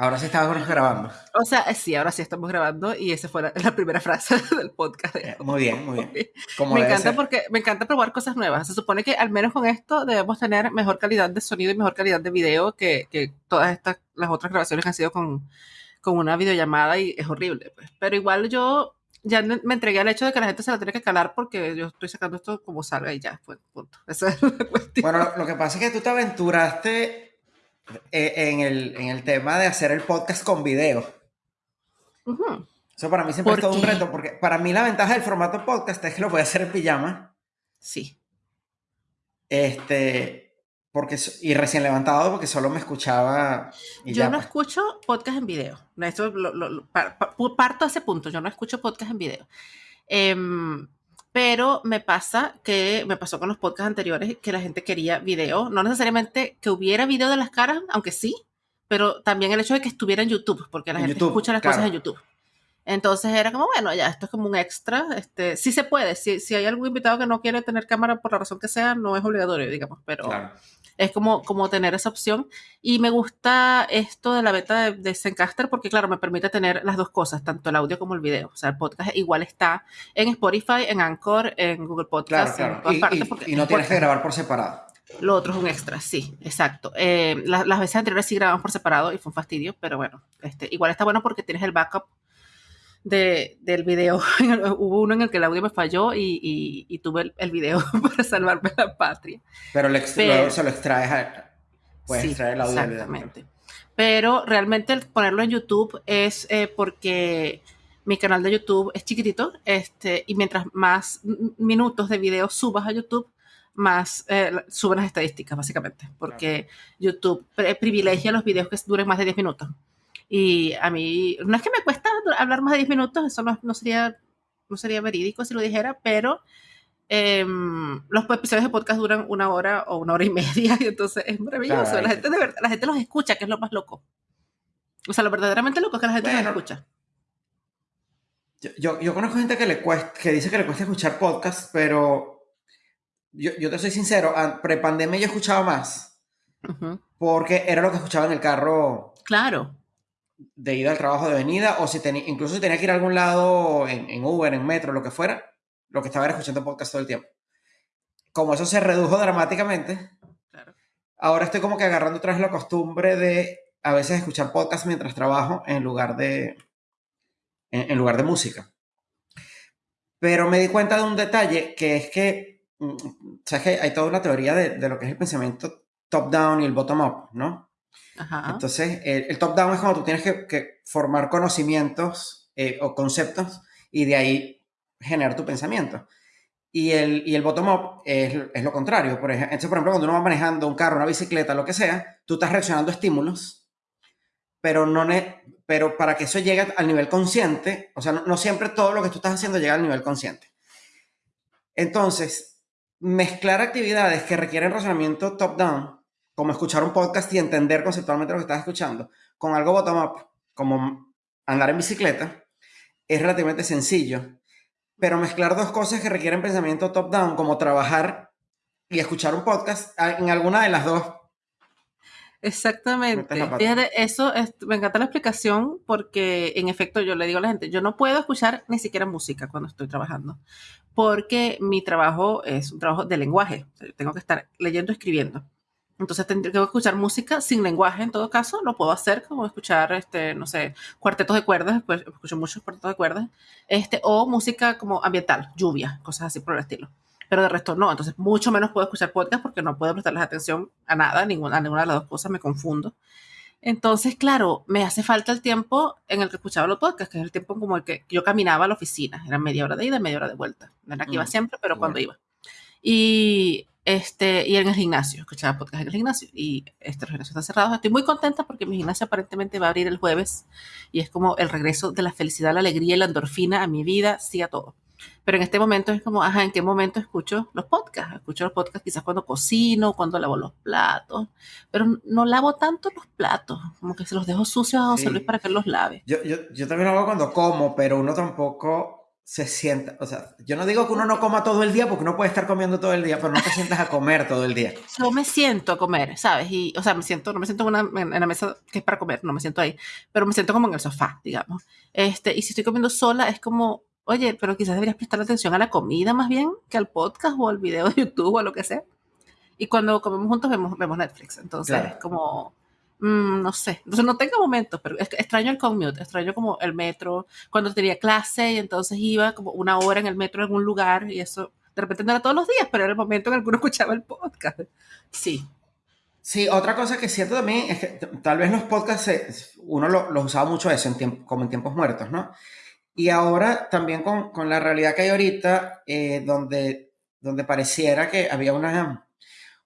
Ahora sí estamos grabando. O sea, eh, sí, ahora sí estamos grabando y esa fue la, primera frase del podcast. Eh, muy bien, muy bien. me encanta porque me encanta probar cosas nuevas. Se supone que al menos con esto debemos tener mejor calidad de sonido y mejor calidad de video que, que todas estas, las otras grabaciones que han sido con, con una videollamada y es horrible. Pues. Pero igual yo ya me entregué al hecho de que la gente se la tiene que calar porque yo estoy sacando esto como salga y ya, pues, punto. Esa es la cuestión. Bueno, lo que pasa es que tú te aventuraste en, el, en el tema de hacer el podcast con video. Eso para mí siempre es todo un reto, porque para mí la ventaja del formato podcast es que lo voy a hacer en pijama. Sí. Este, porque, y recién levantado porque solo me escuchaba. yo no pues. escucho podcast en video. Esto parto a ese punto. Yo no escucho podcast en video. Em, pero me pasa que me pasó con los podcasts anteriores que la gente quería video. No necesariamente que hubiera video de las caras, aunque sí, pero también el hecho de que estuviera en YouTube, porque la gente escucha las cosas en YouTube. Entonces era como, bueno, ya, esto es como un extra. Este, sí se puede. Si, si hay algún invitado que no quiere tener cámara por la razón que sea, no es obligatorio, digamos, pero es como, como tener esa opción. Y me gusta esto de la beta de, de Zencaster porque, claro, me permite tener las dos cosas, tanto el audio como el video. O sea, el podcast igual está en Spotify, en Anchor, en Google Podcast, en todas y, partes. Y, no tienes que grabar por separado. Lo otro es un extra, sí, exacto. Eh, las, veces anteriores sí grabamos por separado y fue un fastidio, pero bueno, este, igual está bueno porque tienes el backup de, del video. Hubo uno en el que el audio me falló y, y, tuve el, video para salvarme la patria. Pero, le, luego se lo extraes, puedes extraer el audio. Exactamente. Pero realmente el ponerlo en YouTube es eh, porque mi canal de YouTube es chiquitito este, y mientras más minutos de video subas a YouTube, más eh, suben las estadísticas, básicamente, porque YouTube privilegia los videos que duren más de 10 minutos. Y a mí, no es que me cuesta hablar más de 10 minutos, eso no, sería, no sería verídico si lo dijera, pero em, los episodios de podcast duran una hora o una hora y media, y entonces es maravilloso. La gente, de verdad, la gente los escucha, que es lo más loco. O sea, lo verdaderamente loco es que la gente los escucha. Yo, yo, conozco gente que, le cuesta, que dice que le cuesta escuchar podcast, pero yo, yo te soy sincero, pre-pandemia yo escuchaba más. Porque era lo que escuchaba en el carro. Claro de ida al trabajo de venida, o si tenía, incluso si tenía que ir a algún lado en, Uber, en metro, lo que fuera, lo que estaba era escuchando podcast todo el tiempo. Como eso se redujo dramáticamente, ahora estoy como que agarrando otra vez la costumbre de a veces escuchar podcast mientras trabajo en lugar de, en, lugar de música. Pero me di cuenta de un detalle que es que, mm, sabes que hay toda una teoría de, de lo que es el pensamiento top-down y el bottom-up, ¿no? Entonces, el, top-down es cuando tú tienes que, formar conocimientos eh, o conceptos y de ahí generar tu pensamiento. Y el, y el bottom-up es, es, lo contrario. Por ejemplo, entonces, por ejemplo, cuando uno va manejando un carro, una bicicleta, lo que sea, tú estás reaccionando a estímulos, pero, no pero para que eso llegue al nivel consciente, o sea, no, no siempre todo lo que tú estás haciendo llega al nivel consciente. Entonces, mezclar actividades que requieren razonamiento top-down como escuchar un podcast y entender conceptualmente lo que estás escuchando, con algo bottom-up, como andar en bicicleta, es relativamente sencillo. Pero mezclar dos cosas que requieren pensamiento top-down, como trabajar y escuchar un podcast, en alguna de las dos. Exactamente. Fíjate, eso me encanta la explicación porque en efecto yo le digo a la gente, yo no puedo escuchar ni siquiera música cuando estoy trabajando, porque mi trabajo es un trabajo de lenguaje. tengo que estar leyendo, escribiendo. Entonces tendría que escuchar música sin lenguaje en todo caso, lo puedo hacer como escuchar, este, no sé, cuartetos de cuerdas, pues escucho muchos cuartetos de cuerdas, este, o música como ambiental, lluvia, cosas así por el estilo. Pero de resto no, entonces mucho menos puedo escuchar podcast porque no puedo prestarles atención a nada, ninguna, a ninguna de las dos cosas, me confundo. Entonces, claro, me hace falta el tiempo en el que escuchaba los podcasts, que es el tiempo como el que yo caminaba a la oficina, era media hora de ida, media hora de vuelta. No era que iba mm, siempre, pero cuando iba. Y este, y en el gimnasio, escuchaba podcast en el gimnasio y este, los gimnasios están cerrados. Estoy muy contenta porque mi gimnasio aparentemente va a abrir el jueves y es como el regreso de la felicidad, la alegría y la endorfina a mi vida, sí a todo. Pero en este momento es como, ajá, ¿en qué momento escucho los podcasts? Escucho los podcasts quizás cuando cocino, cuando lavo los platos, pero no lavo tanto los platos, como que se los dejo sucios a José Luis para que los lave. Yo, yo, yo también lo hago cuando como, pero uno tampoco se sienta, o sea, yo no digo que uno no coma todo el día porque uno puede estar comiendo todo el día, pero no te sientas a comer todo el día. Yo me siento a comer, ¿sabes? Y, o sea, me siento, no me siento en, una, en la mesa que es para comer, no me siento ahí, pero me siento como en el sofá, digamos. Este, y si estoy comiendo sola, es como, oye, pero quizás deberías prestar atención a la comida más bien que al podcast o al video de YouTube o a lo que sea. Y cuando comemos juntos vemos, vemos Netflix, entonces es como Mm, no sé, entonces no tengo momentos, pero extraño el commute, extraño como el metro, cuando tenía clase y entonces iba como una hora en el metro en algún lugar y eso, de repente no era todos los días, pero era el momento en el que uno escuchaba el podcast. Sí. Sí, otra cosa que siento también es que tal vez los podcasts uno los usaba mucho eso, en como en tiempos muertos, ¿no? Y ahora también con, con la realidad que hay ahorita, eh, donde, donde pareciera que había una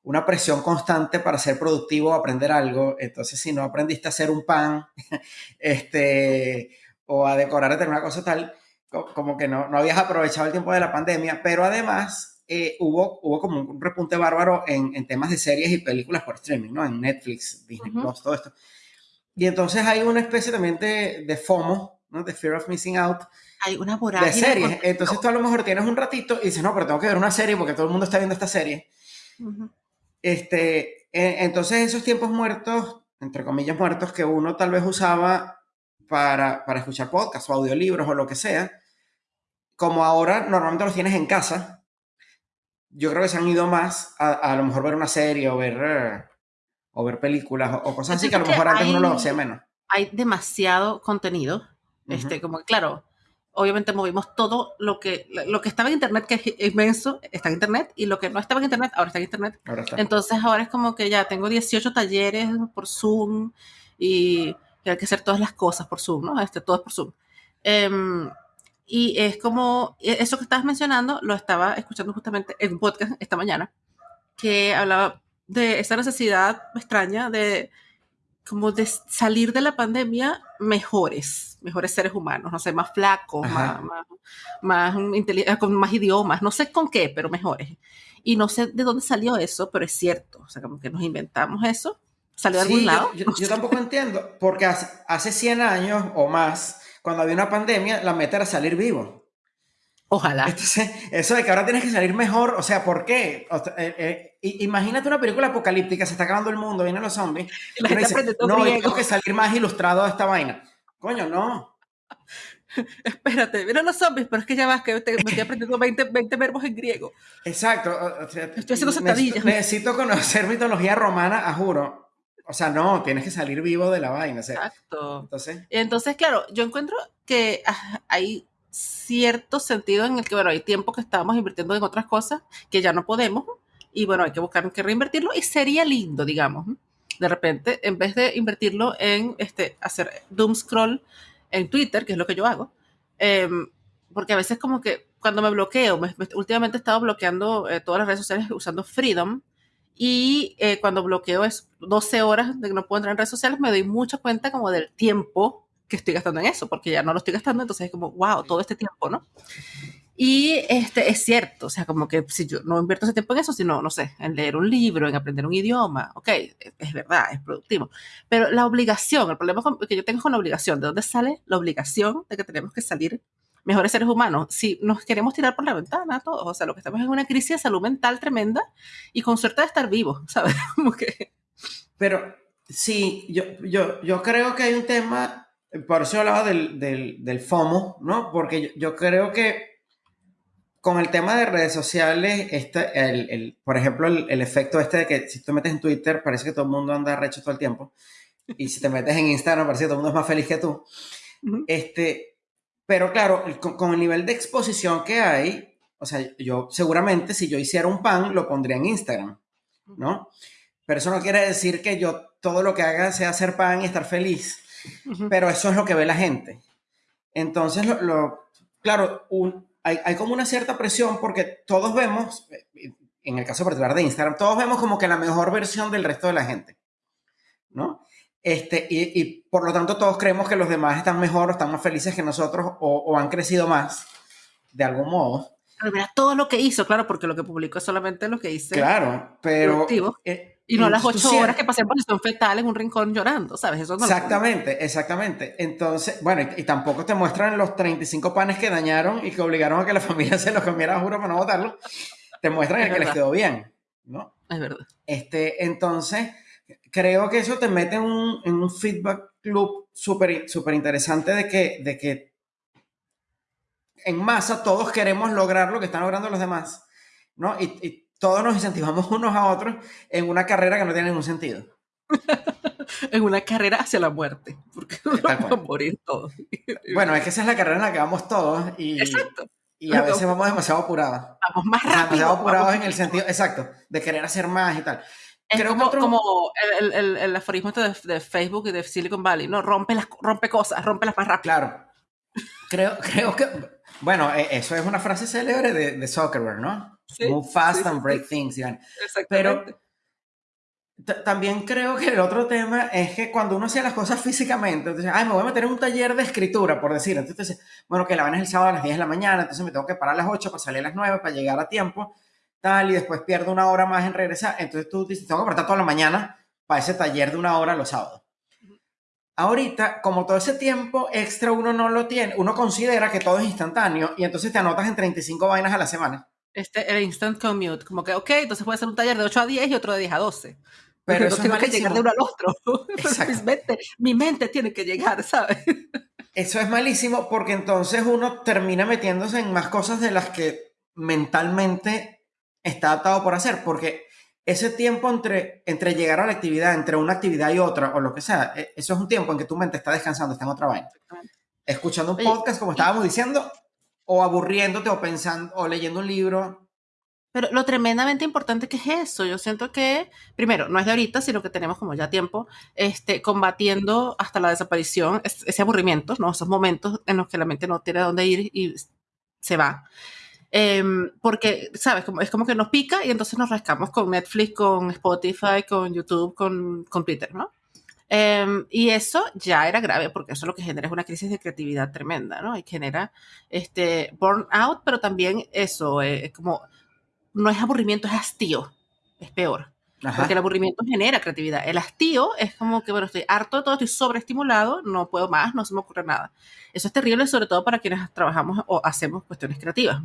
una presión constante para ser productivo, aprender algo. Entonces, si no aprendiste a hacer un pan este, o a decorar determinada cosa tal, como que no, no habías aprovechado el tiempo de la pandemia, pero además eh, hubo, hubo como un repunte bárbaro en, en, temas de series y películas por streaming, ¿no? En Netflix, Disney Plus, todo esto. Y entonces hay una especie también de, de FOMO, ¿no? De Fear of Missing Out. Hay una vorágine. De series. Entonces tú a lo mejor tienes un ratito y dices, no, pero tengo que ver una serie porque todo el mundo está viendo esta serie. Este, e, entonces esos tiempos muertos, entre comillas muertos, que uno tal vez usaba para, para escuchar podcasts o audiolibros o lo que sea, como ahora normalmente los tienes en casa, yo creo que se han ido más a, a lo mejor ver una serie o ver, o ver películas o, cosas así que a lo mejor antes uno lo hacía menos. Hay demasiado contenido, este, como claro, obviamente movimos todo lo que, lo que estaba en Internet, que es inmenso, está en Internet, y lo que no estaba en Internet, ahora está en Internet. Entonces ahora es como que ya tengo 18 talleres por Zoom y hay que hacer todas las cosas por Zoom, ¿no? Este, todo es por Zoom. Em, y es como, e, eso que estabas mencionando, lo estaba escuchando justamente en un podcast esta mañana, que hablaba de esa necesidad extraña de como de salir de la pandemia mejores, mejores seres humanos, no sé, más flacos, más, más, eh, con más idiomas, no sé con qué, pero mejores. Y no sé de dónde salió eso, pero es cierto, o sea, como que nos inventamos eso, salió de algún lado. Yo, yo, tampoco entiendo, porque hace, hace 100 años o más, cuando había una pandemia, la meta era salir vivo. Ojalá. Entonces, eso de que ahora tienes que salir mejor, o sea, ¿por qué? Eh, eh, imagínate una película apocalíptica, se está acabando el mundo, vienen los zombies. Y la gente no, tengo que salir más ilustrado a esta vaina. Coño, no. Espérate, vienen los zombies, pero es que ya vas, que me estoy aprendiendo 20, 20 verbos en griego. Exacto. estoy haciendo sentadillas. Necesito, conocer mitología romana, a juro. O sea, no, tienes que salir vivo de la vaina. Exacto. Entonces, entonces, claro, yo encuentro que ah, hay cierto sentido en el que, bueno, hay tiempo que estábamos invirtiendo en otras cosas que ya no podemos y bueno, hay que buscar que reinvertirlo y sería lindo, digamos, de repente, en vez de invertirlo en este, hacer doom scroll en Twitter, que es lo que yo hago, em, porque a veces como que cuando me bloqueo, últimamente he estado bloqueando eh, todas las redes sociales usando Freedom y eh, cuando bloqueo es 12 horas de que no puedo entrar en redes sociales, me doy mucha cuenta como del tiempo que estoy gastando en eso, porque ya no lo estoy gastando, entonces es como, wow, todo este tiempo, ¿no? Y este, es cierto, o sea, como que si yo no invierto ese tiempo en eso, sino, no sé, en leer un libro, en aprender un idioma, ok, es verdad, es productivo. Pero la obligación, el problema que yo tengo con la obligación, ¿de dónde sale la obligación de que tenemos que salir mejores seres humanos? Si nos queremos tirar por la ventana todos, o sea, lo que estamos es una crisis de salud mental tremenda y con suerte de estar vivos, ¿sabes? Como que... Pero sí, yo, yo, yo creo que hay un tema por eso hablaba del, del, del FOMO, ¿no? Porque yo, creo que con el tema de redes sociales, este, el, el, por ejemplo, el, el, efecto este de que si tú metes en Twitter, parece que todo el mundo anda recho todo el tiempo. Y si te metes en Instagram, parece que todo el mundo es más feliz que tú. este, pero claro, con, con, el nivel de exposición que hay, o sea, yo seguramente si yo hiciera un pan, lo pondría en Instagram, ¿no? Pero eso no quiere decir que yo todo lo que haga sea hacer pan y estar feliz pero eso es lo que ve la gente. Entonces, lo, claro, hay, hay, como una cierta presión porque todos vemos, en el caso particular de Instagram, todos vemos como que la mejor versión del resto de la gente, ¿no? Este, y, y por lo tanto todos creemos que los demás están mejor o están más felices que nosotros o, o han crecido más, de algún modo. Pero mira todo lo que hizo, claro, porque lo que publicó es solamente lo que hice. Claro, pero... Eh, Y no las ocho horas que pasé en posición fetal en un rincón llorando, ¿sabes? Eso no exactamente, exactamente. Entonces, bueno, y, tampoco te muestran los 35 panes que dañaron y que obligaron a que la familia se los comiera, juro, para no botarlo. Te muestran el que les quedó bien, ¿no? Es verdad. Este, entonces, creo que eso te mete en un, en un feedback loop súper super interesante de que, de que en masa todos queremos lograr lo que están logrando los demás, ¿no? Y, todos nos incentivamos unos a otros en una carrera que no tiene ningún sentido. en una carrera hacia la muerte, porque vamos a morir todos. bueno, es que esa es la carrera en la que vamos todos y, y a veces vamos demasiado apurados. Vamos más rápido. Demasiado apurados en el sentido, exacto, de querer hacer más y tal. Es Creo como, como el, el, el, aforismo de, de, Facebook y de Silicon Valley, ¿no? Rompe, las, rompe cosas, rompe las más rápido. Claro. Creo, creo que bueno, e, eso es una frase célebre de, de Zuckerberg, ¿no? Move fast and break things, Iván. Pero también creo que el otro tema es que cuando uno hacía las cosas físicamente, entonces, ay, me voy a meter en un taller de escritura, por decir. Entonces, bueno, que la van es el sábado a las 10 de la mañana, entonces me tengo que parar a las 8 para salir a las 9 para llegar a tiempo, tal, y después pierdo una hora más en regresar. Entonces tú dices, tengo que apartar toda la mañana para ese taller de una hora los sábados. Ahorita, como todo ese tiempo extra uno no lo tiene, uno considera que todo es instantáneo y entonces te anotas en 35 vainas a la semana. Este, el instant commute, como que, ok, entonces puede ser un taller de 8 a 10 y otro de 10 a 12. Pero eso tengo que llegar de uno al otro. mi mente tiene que llegar, ¿sabes? Eso es malísimo porque entonces uno termina metiéndose en más cosas de las que mentalmente está atado por hacer, porque ese tiempo entre, entre llegar a la actividad, entre una actividad y otra, o lo que sea, e, eso es un tiempo en que tu mente está descansando, está en otra vaina. Escuchando un podcast, como estábamos diciendo, o aburriéndote, o pensando, o leyendo un libro. Pero lo tremendamente importante que es eso, yo siento que, primero, no es de ahorita, sino que tenemos como ya tiempo, este, combatiendo hasta la desaparición, ese aburrimiento, ¿no? Esos momentos en los que la mente no tiene a dónde ir y se va. Em, porque, ¿sabes? Como, es como que nos pica y entonces nos rascamos con Netflix, con Spotify, con YouTube, con, con Twitter, ¿no? Em, y eso ya era grave porque eso lo que genera es una crisis de creatividad tremenda, ¿no? Y genera este burnout, pero también eso, eh, como, no es aburrimiento, es hastío, es peor. Porque el aburrimiento genera creatividad. El hastío es como que, bueno, estoy harto de todo, estoy sobreestimulado, no puedo más, no se me ocurre nada. Eso es terrible, sobre todo para quienes trabajamos o hacemos cuestiones creativas.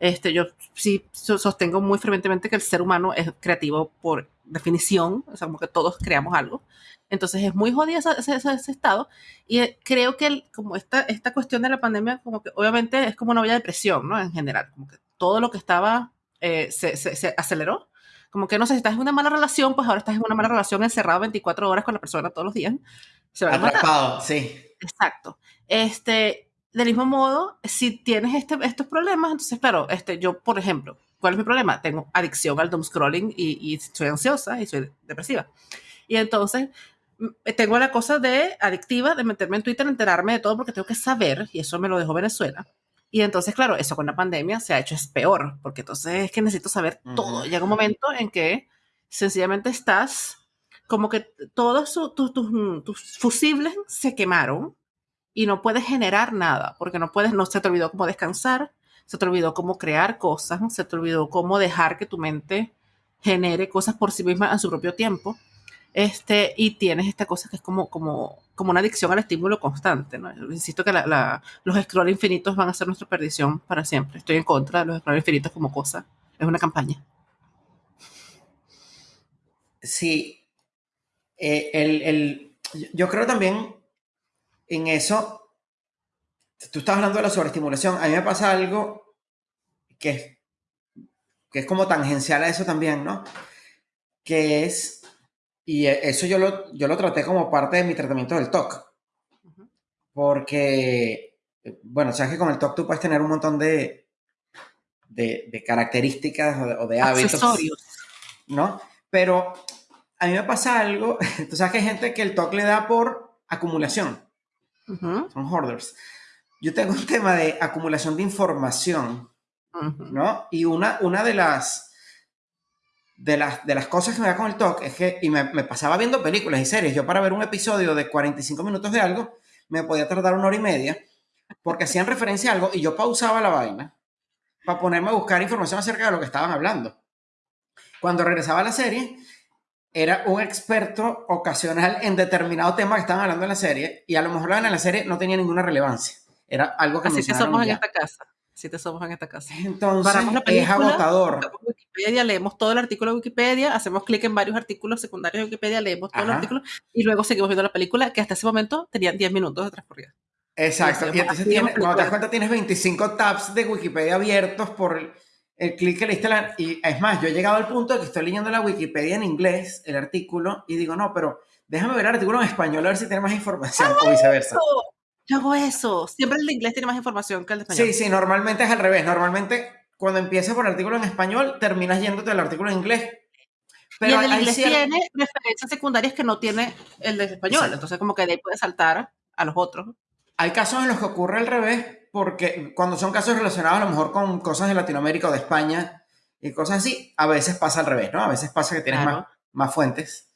Este, yo sí sostengo muy frecuentemente que el ser humano es creativo por definición, o sea, como que todos creamos algo. Entonces es muy jodido ese, ese, estado. Y eh, creo que como esta, esta cuestión de la pandemia, como que obviamente es como una olla de presión, ¿no? En general, como que todo lo que estaba eh, se, se, se, aceleró. Como que no sé, si estás en una mala relación, pues ahora estás en una mala relación encerrado 24 horas con la persona todos los días. Se va Atrapado, sí. Exacto. Este, del mismo modo, si tienes este, estos problemas, entonces, claro, este, yo, por ejemplo, ¿cuál es mi problema? Tengo adicción al doom scrolling y, y soy ansiosa y soy depresiva. Y entonces, tengo la cosa de adictiva, de meterme en Twitter, enterarme de todo porque tengo que saber, y eso me lo dejó Venezuela. Y entonces, claro, eso con la pandemia se ha hecho es peor, porque entonces es que necesito saber todo. Llega un momento en que sencillamente estás como que todos tus, tus fusibles se quemaron y no puedes generar nada, porque no puedes, no se te olvidó cómo descansar, se te olvidó cómo crear cosas, se te olvidó cómo dejar que tu mente genere cosas por sí misma en su propio tiempo. Este, y tienes esta cosa que es como, como, como una adicción al estímulo constante. ¿no? Insisto que la, los scroll infinitos van a ser nuestra perdición para siempre. Estoy en contra de los scroll infinitos como cosa. Es una campaña. Sí. Eh, el, el, yo creo también en eso, tú estás hablando de la sobreestimulación. A mí me pasa algo que es, que es como tangencial a eso también, ¿no? Que es, y eso yo lo, yo lo traté como parte de mi tratamiento del TOC. Porque, bueno, sabes que con el TOC tú puedes tener un montón de, de, características o de, hábitos. ¿No? Pero a mí me pasa algo, tú sabes que hay gente que el TOC le da por acumulación. Son hoarders. Yo tengo un tema de acumulación de información, ¿no? Y una, una de las... De las, de las cosas que me da con el talk es que, y me, me, pasaba viendo películas y series, yo para ver un episodio de 45 minutos de algo, me podía tardar una hora y media, porque hacían referencia a algo y yo pausaba la vaina para ponerme a buscar información acerca de lo que estaban hablando. Cuando regresaba a la serie, era un experto ocasional en determinado tema que estaban hablando en la serie y a lo mejor en la serie no tenía ninguna relevancia. Era algo que Así que somos en esta casa. Así te somos en esta casa. Entonces, es agotador. Wikipedia, leemos todo el artículo de Wikipedia, hacemos clic en varios artículos secundarios de Wikipedia, leemos todo el artículo y luego seguimos viendo la película que hasta ese momento tenían 10 minutos de transcurrida. Exacto. Y entonces, tienes, cuando te das cuenta, tienes 25 tabs de Wikipedia abiertos por el, clic que le diste. y es más, yo he llegado al punto de que estoy leyendo la Wikipedia en inglés, el artículo, y digo, no, pero déjame ver el artículo en español a ver si tiene más información o viceversa. Yo hago eso. Siempre el de inglés tiene más información que el de español. Sí, sí, normalmente es al revés. Normalmente cuando empiezas por el artículo en español, terminas yéndote al artículo en inglés. Pero y el inglés tiene referencias secundarias que no tiene el de español. Entonces, como que de ahí puedes saltar a los otros. Hay casos en los que ocurre al revés, porque cuando son casos relacionados a lo mejor con cosas de Latinoamérica o de España y cosas así, a veces pasa al revés, ¿no? A veces pasa que tienes más, más fuentes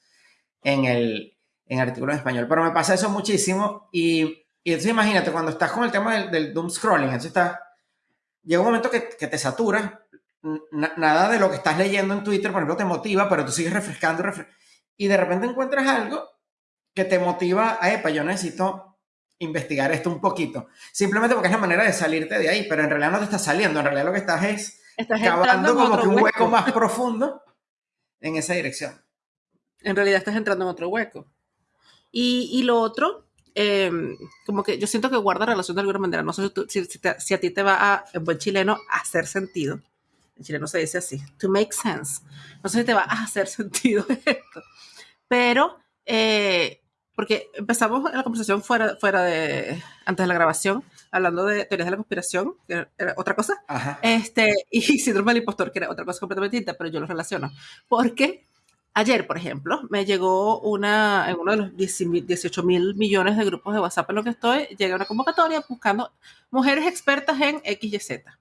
en el, en el artículo en español. Pero me pasa eso muchísimo y y entonces imagínate, cuando estás con el tema del, doom scrolling, entonces está, llega un momento que, te satura, nada de lo que estás leyendo en Twitter, por ejemplo, te motiva, pero tú sigues refrescando, y de repente encuentras algo que te motiva a, epa, yo necesito investigar esto un poquito. Simplemente porque es la manera de salirte de ahí, pero en realidad no te estás saliendo, en realidad lo que estás es estás cavando como que un hueco más profundo en esa dirección. En realidad estás entrando en otro hueco. Y, y lo otro Em, como que yo siento que guarda relación de alguna manera. No sé si, si, a ti te va a, en buen chileno, hacer sentido. En chileno se dice así, to make sense. No sé si te va a hacer sentido esto. Pero, eh, porque empezamos la conversación fuera, fuera de, antes de la grabación, hablando de teorías de la conspiración, que era otra cosa, este, y síndrome del impostor, que era otra cosa completamente distinta, pero yo lo relaciono. Porque Ayer, por ejemplo, me llegó una, en uno de los 18 mil millones de grupos de WhatsApp en los que estoy, llega una convocatoria buscando mujeres expertas en X y Z.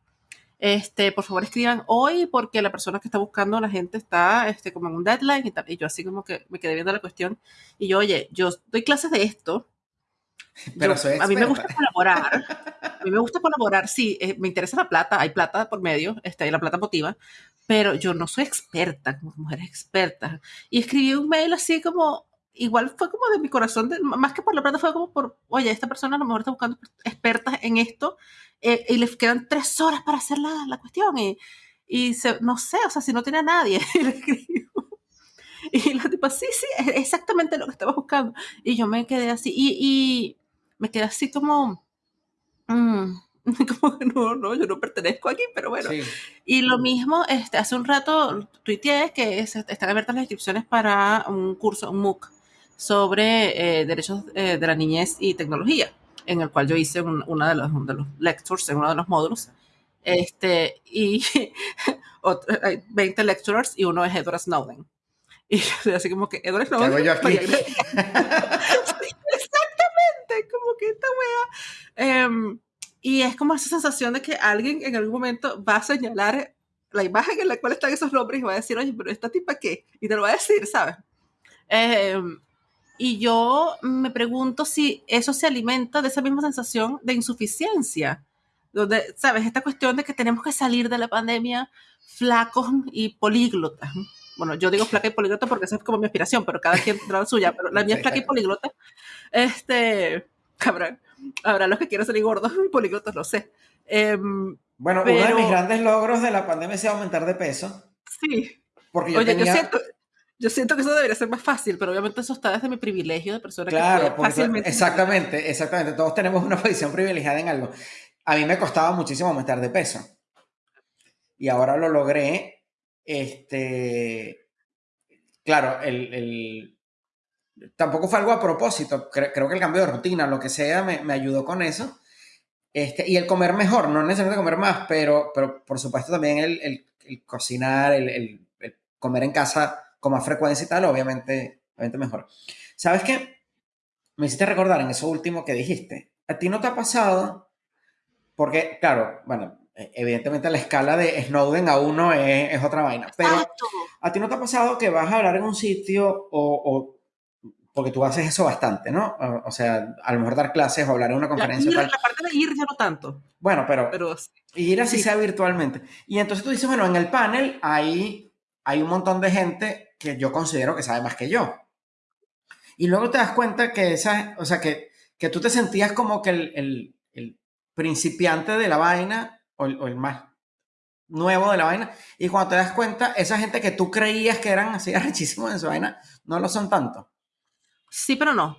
Este, por favor escriban hoy porque la persona que está buscando la gente está este, como en un deadline y tal. Y yo así como que me quedé viendo la cuestión y yo, oye, yo doy clases de esto. Pero soy a mí me gusta colaborar. A mí me gusta colaborar, sí, eh, me interesa la plata, hay plata por medio, este, la plata motiva, pero yo no soy experta como mujer experta. Y escribí un mail así como, igual fue como de mi corazón, más que por la plata, fue como por, oye, esta persona a lo mejor está buscando expertas en esto eh, y les quedan tres horas para hacer la, la cuestión y, y se, no sé, o sea, si no tiene a nadie, y le escribo. Y la tipa, sí, sí, es exactamente lo que estaba buscando. Y yo me quedé así, y, y me quedé así como... Mm, como que no, no, yo no pertenezco aquí, pero bueno. Y lo mismo, este, hace un rato tuiteé que están abiertas las inscripciones para un curso, un MOOC, sobre eh, derechos eh, de la niñez y tecnología, en el cual yo hice una de los, de los lectures en uno de los módulos. Este, y hay 20 lecturers y uno es Edward Snowden. Y así como que Edward Snowden. ¿Qué hago yo aquí? exactamente, como que esta wea. Um, y es como esa sensación de que alguien en algún momento va a señalar la imagen en la cual están esos nombres y va a decir, oye, pero esta tipa qué? Y te lo va a decir, ¿sabes? Em, y yo me pregunto si eso se alimenta de esa misma sensación de insuficiencia, donde, ¿sabes? Esta cuestión de que tenemos que salir de la pandemia flacos y políglotas. Bueno, yo digo flaca y políglota porque esa es como mi aspiración, pero cada quien tendrá la suya, pero la mía es flaca y políglota. Este, cabrón habrá los que quieran salir gordos y políglotos, no sé. Em, bueno, uno de mis grandes logros de la pandemia es aumentar de peso. Sí. Porque yo, Oye, yo, siento, yo siento que eso debería ser más fácil, pero obviamente eso está desde mi privilegio de persona claro, que fácilmente. Exactamente, exactamente. Todos tenemos una posición privilegiada en algo. A mí me costaba muchísimo aumentar de peso. Y ahora lo logré. Este. Claro, el, el tampoco fue algo a propósito, creo, que el cambio de rutina, lo que sea, me, ayudó con eso. Este, y el comer mejor, no necesariamente comer más, pero, pero por supuesto también el, cocinar, el, comer en casa con más frecuencia y tal, obviamente, obviamente mejor. ¿Sabes qué? Me hiciste recordar en eso último que dijiste. ¿A ti no te ha pasado? Porque, claro, bueno, e, evidentemente la escala de Snowden a uno es, otra vaina, pero ¿a ti no te ha pasado que vas a hablar en un sitio o porque tú haces eso bastante, ¿no? O, sea, a lo mejor dar clases o hablar en una conferencia. La, la parte de ir ya no tanto. Bueno, pero, ir así sea virtualmente. Y entonces tú dices, bueno, en el panel hay hay un montón de gente que yo considero que sabe más que yo. Y luego te das cuenta que esa, o sea, que, que tú te sentías como que el, el, principiante de la vaina o el, o el, más nuevo de la vaina. Y cuando te das cuenta, esa gente que tú creías que eran así arrechísimos en su vaina, no lo son tanto. Sí, pero no.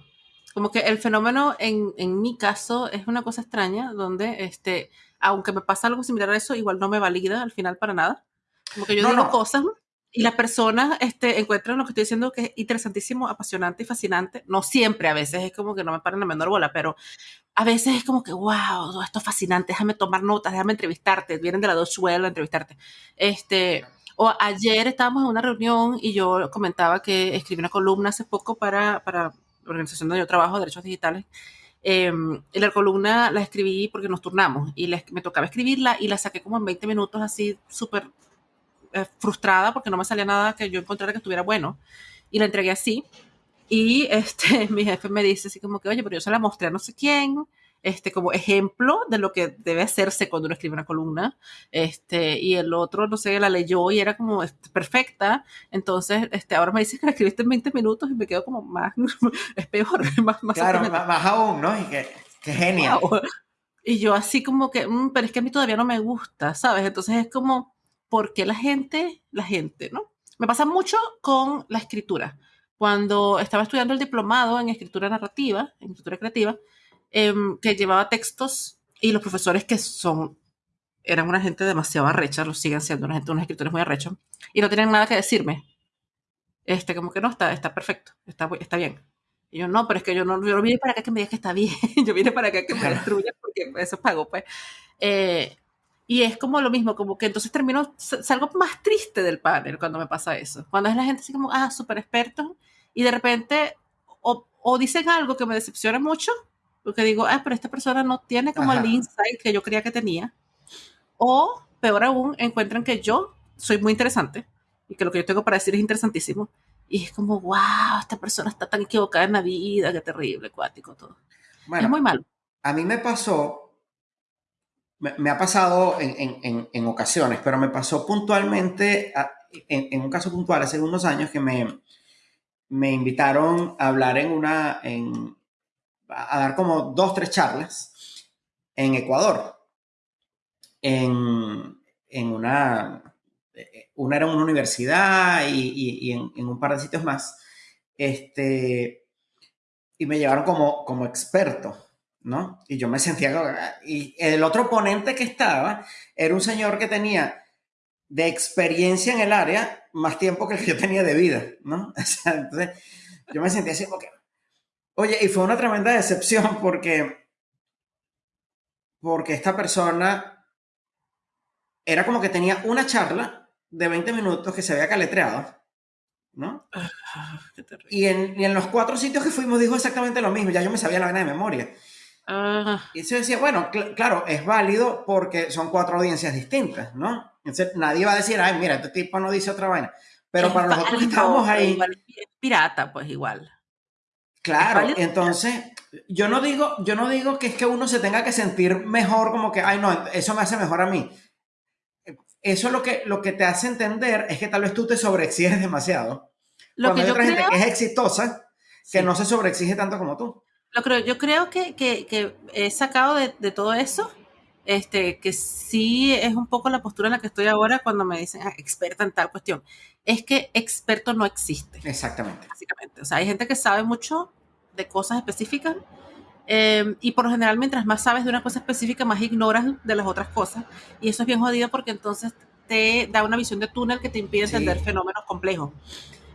Como que el fenómeno en, en mi caso es una cosa extraña, donde este, aunque me pasa algo similar a eso, igual no me valida al final para nada. Como que yo digo cosas y las personas este, encuentran lo que estoy diciendo que es interesantísimo, apasionante y fascinante. No siempre, a veces es como que no me paran la menor bola, pero a veces es como que, wow, esto es fascinante, déjame tomar notas, déjame entrevistarte, vienen de la dos a entrevistarte. Este, o ayer estábamos en una reunión y yo comentaba que escribí una columna hace poco para, para la organización donde yo trabajo, Derechos Digitales. Eh, y la columna la escribí porque nos turnamos y me tocaba escribirla y la saqué como en 20 minutos así súper eh, frustrada porque no me salía nada que yo encontrara que estuviera bueno. Y la entregué así. Y este, mi jefe me dice así como que, oye, pero yo se la mostré a no sé quién, este, como ejemplo de lo que debe hacerse cuando uno escribe una columna. Este, y el otro, no sé, la leyó y era como este, perfecta. Entonces, este, ahora me dice que la escribiste en 20 minutos y me quedo como más, es peor, más, más Claro, más, aún, ¿no? Y que, que genial. Y yo así como que, mm, pero es que a mí todavía no me gusta, ¿sabes? Entonces es como, porque la gente, la gente, ¿no? Me pasa mucho con la escritura. Cuando estaba estudiando el diplomado en escritura narrativa, en escritura creativa, em, que llevaba textos y los profesores que son, eran una gente demasiado arrecha, lo siguen siendo una gente, unos escritores muy arrechos, y no tienen nada que decirme. Este, como que no, está, está perfecto, está, está bien. Y yo, no, pero es que yo no, yo no vine para acá que me digas que está bien, yo vine para acá que me destruya porque eso pago, pues. Eh, y es como lo mismo, como que entonces termino, salgo más triste del panel cuando me pasa eso. Cuando es la gente así como, ah, súper experto, y de repente o, o, dicen algo que me decepciona mucho, porque digo, ah, pero esta persona no tiene como el insight que yo creía que tenía. O, peor aún, encuentran que yo soy muy interesante y que lo que yo tengo para decir es interesantísimo. Y es como, wow, esta persona está tan equivocada en la vida, qué terrible, cuático, todo. es muy malo. A mí me pasó me, ha pasado en, ocasiones, pero me pasó puntualmente, en, un caso puntual, hace unos años que me, me invitaron a hablar en una, a dar como dos, tres charlas en Ecuador. En, una, una era una universidad y, en, un par de sitios más. Este, y me llevaron como, como experto. ¿No? Y yo me sentía... Y el otro ponente que estaba era un señor que tenía de experiencia en el área más tiempo que el que yo tenía de vida, ¿no? entonces yo me sentía así como que... Oye, y fue una tremenda decepción porque... Porque esta persona era como que tenía una charla de 20 minutos que se había caletreado, ¿no? Ah, y, en, y en los cuatro sitios que fuimos dijo exactamente lo mismo, ya yo me sabía la vaina de memoria. Ah. Y se decía, bueno, claro, es válido porque son cuatro audiencias distintas, ¿no? Entonces nadie va a decir, ay, mira, este tipo no dice otra vaina. Pero para nosotros que estamos ahí... Es pirata, pues igual. Claro, entonces yo no digo, yo no digo que es que uno se tenga que sentir mejor como que, ay, no, eso me hace mejor a mí. Eso lo que, lo que te hace entender es que tal vez tú te sobreexiges demasiado. Lo Cuando que hay otra gente que es exitosa, que no se sobreexige tanto como tú creo, yo creo que, que, he sacado de, de, todo eso, este, que sí es un poco la postura en la que estoy ahora cuando me dicen ah, experta en tal cuestión. Es que experto no existe. Exactamente. Básicamente. O sea, hay gente que sabe mucho de cosas específicas em, y por lo general mientras más sabes de una cosa específica, más ignoras de las otras cosas. Y eso es bien jodido porque entonces te da una visión de túnel que te impide entender fenómenos complejos.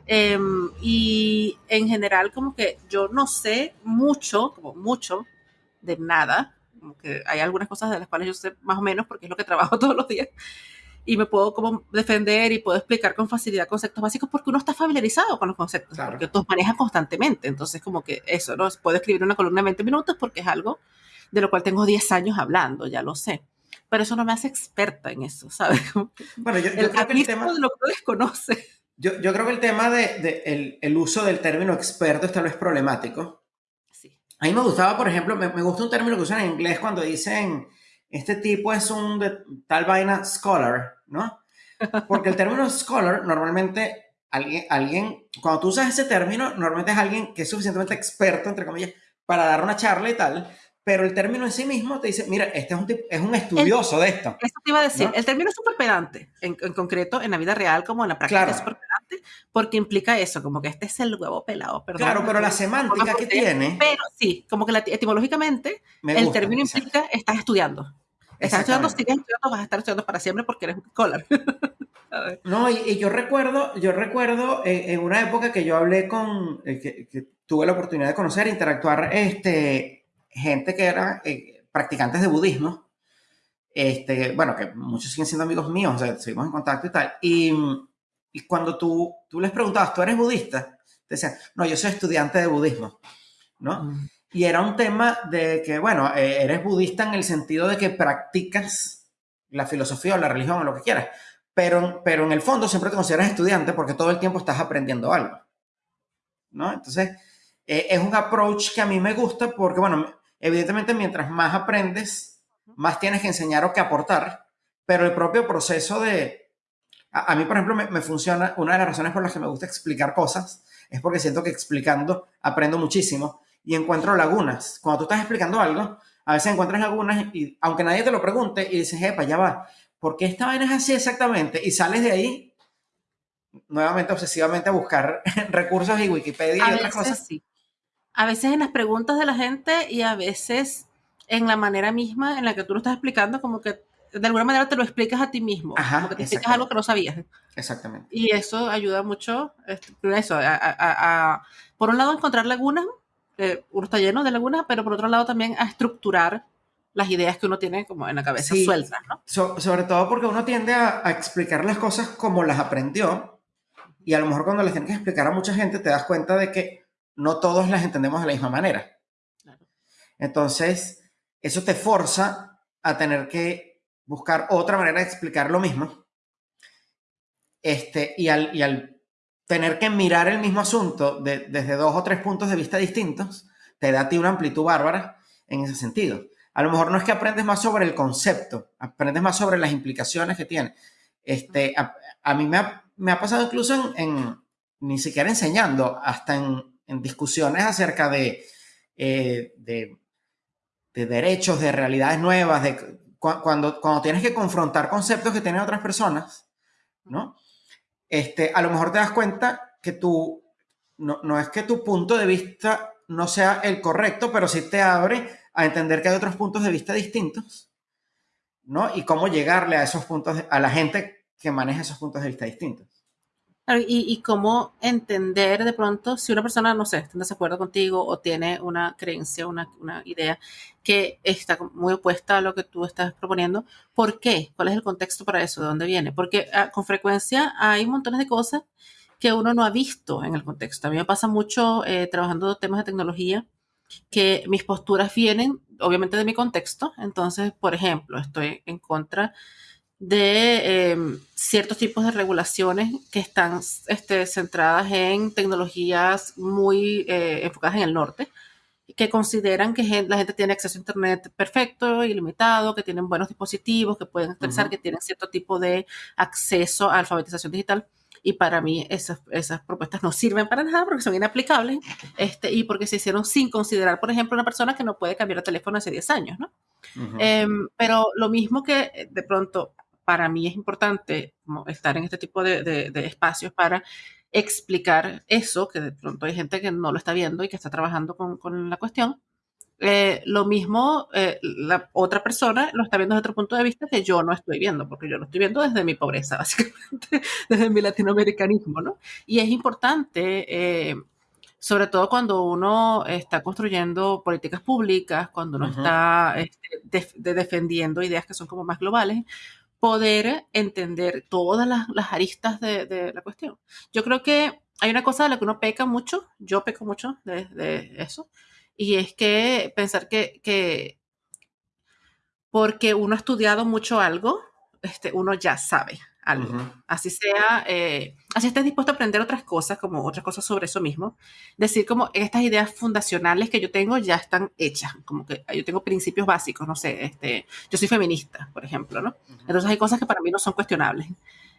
Em, y en general, como que yo no sé mucho, como mucho, de nada. Como que hay algunas cosas de las cuales yo sé más o menos porque es lo que trabajo todos los días. Y me puedo como defender y puedo explicar con facilidad conceptos básicos porque uno está familiarizado con los conceptos, porque todos manejan constantemente. Entonces, como que eso, ¿no? Puedo escribir una columna en 20 minutos porque es algo de lo cual tengo 10 años hablando, ya lo sé pero eso no me hace experta en eso, ¿sabes? Bueno, yo, yo creo que el tema... de lo que desconoce. Yo, yo creo que el tema del de, el, el, uso del término experto es tal vez problemático. Sí. A mí me gustaba, por ejemplo, me, me, gusta un término que usan en inglés cuando dicen, este tipo es un de, tal vaina scholar, ¿no? Porque el término scholar normalmente alguien, alguien, cuando tú usas ese término, normalmente es alguien que es suficientemente experto, entre comillas, para dar una charla y tal, pero el término en sí mismo te dice, mira, este es un, es un estudioso de esto. Eso te iba a decir, el término es súper pedante, en, concreto, en la vida real como en la práctica es súper pedante, porque implica eso, como que este es el huevo pelado, perdón. Claro, pero la semántica que tiene... Pero sí, como que etimológicamente el término implica estás estudiando. Estás estudiando, sigues estudiando, vas a estar estudiando para siempre porque eres un scholar. no, y, yo recuerdo, yo recuerdo en, una época que yo hablé con, eh, que, tuve la oportunidad de conocer, interactuar, este gente que era eh, practicantes de budismo, este, bueno, que muchos siguen siendo amigos míos, o sea, seguimos en contacto y tal, y, y cuando tú, tú les preguntabas, ¿tú eres budista? Te decían, no, yo soy estudiante de budismo, ¿no? Mm. Y era un tema de que, bueno, eh, eres budista en el sentido de que practicas la filosofía o la religión o lo que quieras, pero, pero en el fondo siempre te consideras estudiante porque todo el tiempo estás aprendiendo algo, ¿no? Entonces, eh, es un approach que a mí me gusta porque, bueno, Evidentemente, mientras más aprendes, más tienes que enseñar o que aportar, pero el propio proceso de... A, mí, por ejemplo, me, funciona, una de las razones por las que me gusta explicar cosas es porque siento que explicando aprendo muchísimo y encuentro lagunas. Cuando tú estás explicando algo, a veces encuentras lagunas y aunque nadie te lo pregunte y dices, epa, ya va, ¿por qué esta vaina es así exactamente? Y sales de ahí nuevamente obsesivamente a buscar recursos y Wikipedia y otras cosas. Sí a veces en las preguntas de la gente y a veces en la manera misma en la que tú lo estás explicando, como que de alguna manera te lo explicas a ti mismo, como que te explicas algo que no sabías. Exactamente. Y eso ayuda mucho, este, eso, a, por un lado encontrar lagunas, uno está lleno de lagunas, pero por otro lado también a estructurar las ideas que uno tiene como en la cabeza sueltas, ¿no? sobre todo porque uno tiende a, a, explicar las cosas como las aprendió y a lo mejor cuando les tienes que explicar a mucha gente te das cuenta de que no todos las entendemos de la misma manera. Entonces, eso te forza a tener que buscar otra manera de explicar lo mismo. Este, y, al, y al tener que mirar el mismo asunto desde dos o tres puntos de vista distintos, te da a ti una amplitud bárbara en ese sentido. A lo mejor no es que aprendes más sobre el concepto, aprendes más sobre las implicaciones que tiene. Este, a, mí me ha, pasado incluso en, ni siquiera enseñando, hasta en, en discusiones acerca eh, de, de, derechos, de realidades nuevas, de cuando, cuando tienes que confrontar conceptos que tienen otras personas, ¿no? Este, a lo mejor te das cuenta que tú, no, no es que tu punto de vista no sea el correcto, pero sí te abre a entender que hay otros puntos de vista distintos, ¿no? Y cómo llegarle a esos puntos, a la gente que maneja esos puntos de vista distintos. Y, cómo entender de pronto si una persona, no sé, está en desacuerdo contigo o tiene una creencia, una, una, idea que está muy opuesta a lo que tú estás proponiendo, ¿por qué? ¿Cuál es el contexto para eso? ¿De dónde viene? Porque ah, con frecuencia hay montones de cosas que uno no ha visto en el contexto. A mí me pasa mucho eh, trabajando temas de tecnología que mis posturas vienen obviamente de mi contexto. Entonces, por ejemplo, estoy en contra de em, ciertos tipos de regulaciones que están este, centradas en tecnologías muy eh, enfocadas en el norte, que consideran que la gente tiene acceso a Internet perfecto, ilimitado, que tienen buenos dispositivos, que pueden expresar, que tienen cierto tipo de acceso a alfabetización digital. Y para mí esas, esas propuestas no sirven para nada porque son inaplicables este, y porque se hicieron sin considerar, por ejemplo, una persona que no puede cambiar de teléfono hace 10 años, ¿no? Em, pero lo mismo que eh, de pronto para mí es importante estar en este tipo de, espacios para explicar eso, que de pronto hay gente que no lo está viendo y que está trabajando con, la cuestión. Eh, lo mismo, eh, la otra persona lo está viendo desde otro punto de vista que yo no estoy viendo, porque yo lo estoy viendo desde mi pobreza, básicamente, desde mi latinoamericanismo, ¿no? Y es importante, eh, sobre todo cuando uno está construyendo políticas públicas, cuando uno está este, defendiendo ideas que son como más globales, poder entender todas las, aristas de, la cuestión. Yo creo que hay una cosa de la que uno peca mucho, yo peco mucho de, eso, y es que pensar que, que, porque uno ha estudiado mucho algo, este, uno ya sabe algo. Así sea, eh, así estés dispuesto a aprender otras cosas, como otras cosas sobre eso mismo. Decir como estas ideas fundacionales que yo tengo ya están hechas, como que yo tengo principios básicos, no sé, este, yo soy feminista, por ejemplo, ¿no? Entonces hay cosas que para mí no son cuestionables.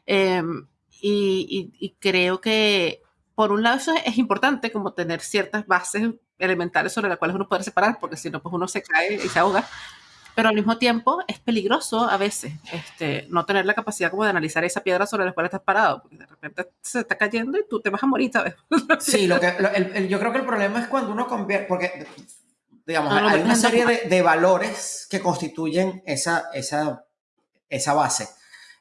Em, y, creo que, por un lado, eso es importante, como tener ciertas bases elementales sobre las cuales uno puede separar, porque si no, pues uno se cae y se ahoga. Pero al mismo tiempo es peligroso a veces este, no tener la capacidad como de analizar esa piedra sobre la cual estás parado, porque de repente se está cayendo y tú te vas a morir, ¿sabes? Sí, lo que, yo creo que el problema es cuando uno convierte, porque digamos, hay una serie de, de, valores que constituyen esa, esa, esa base.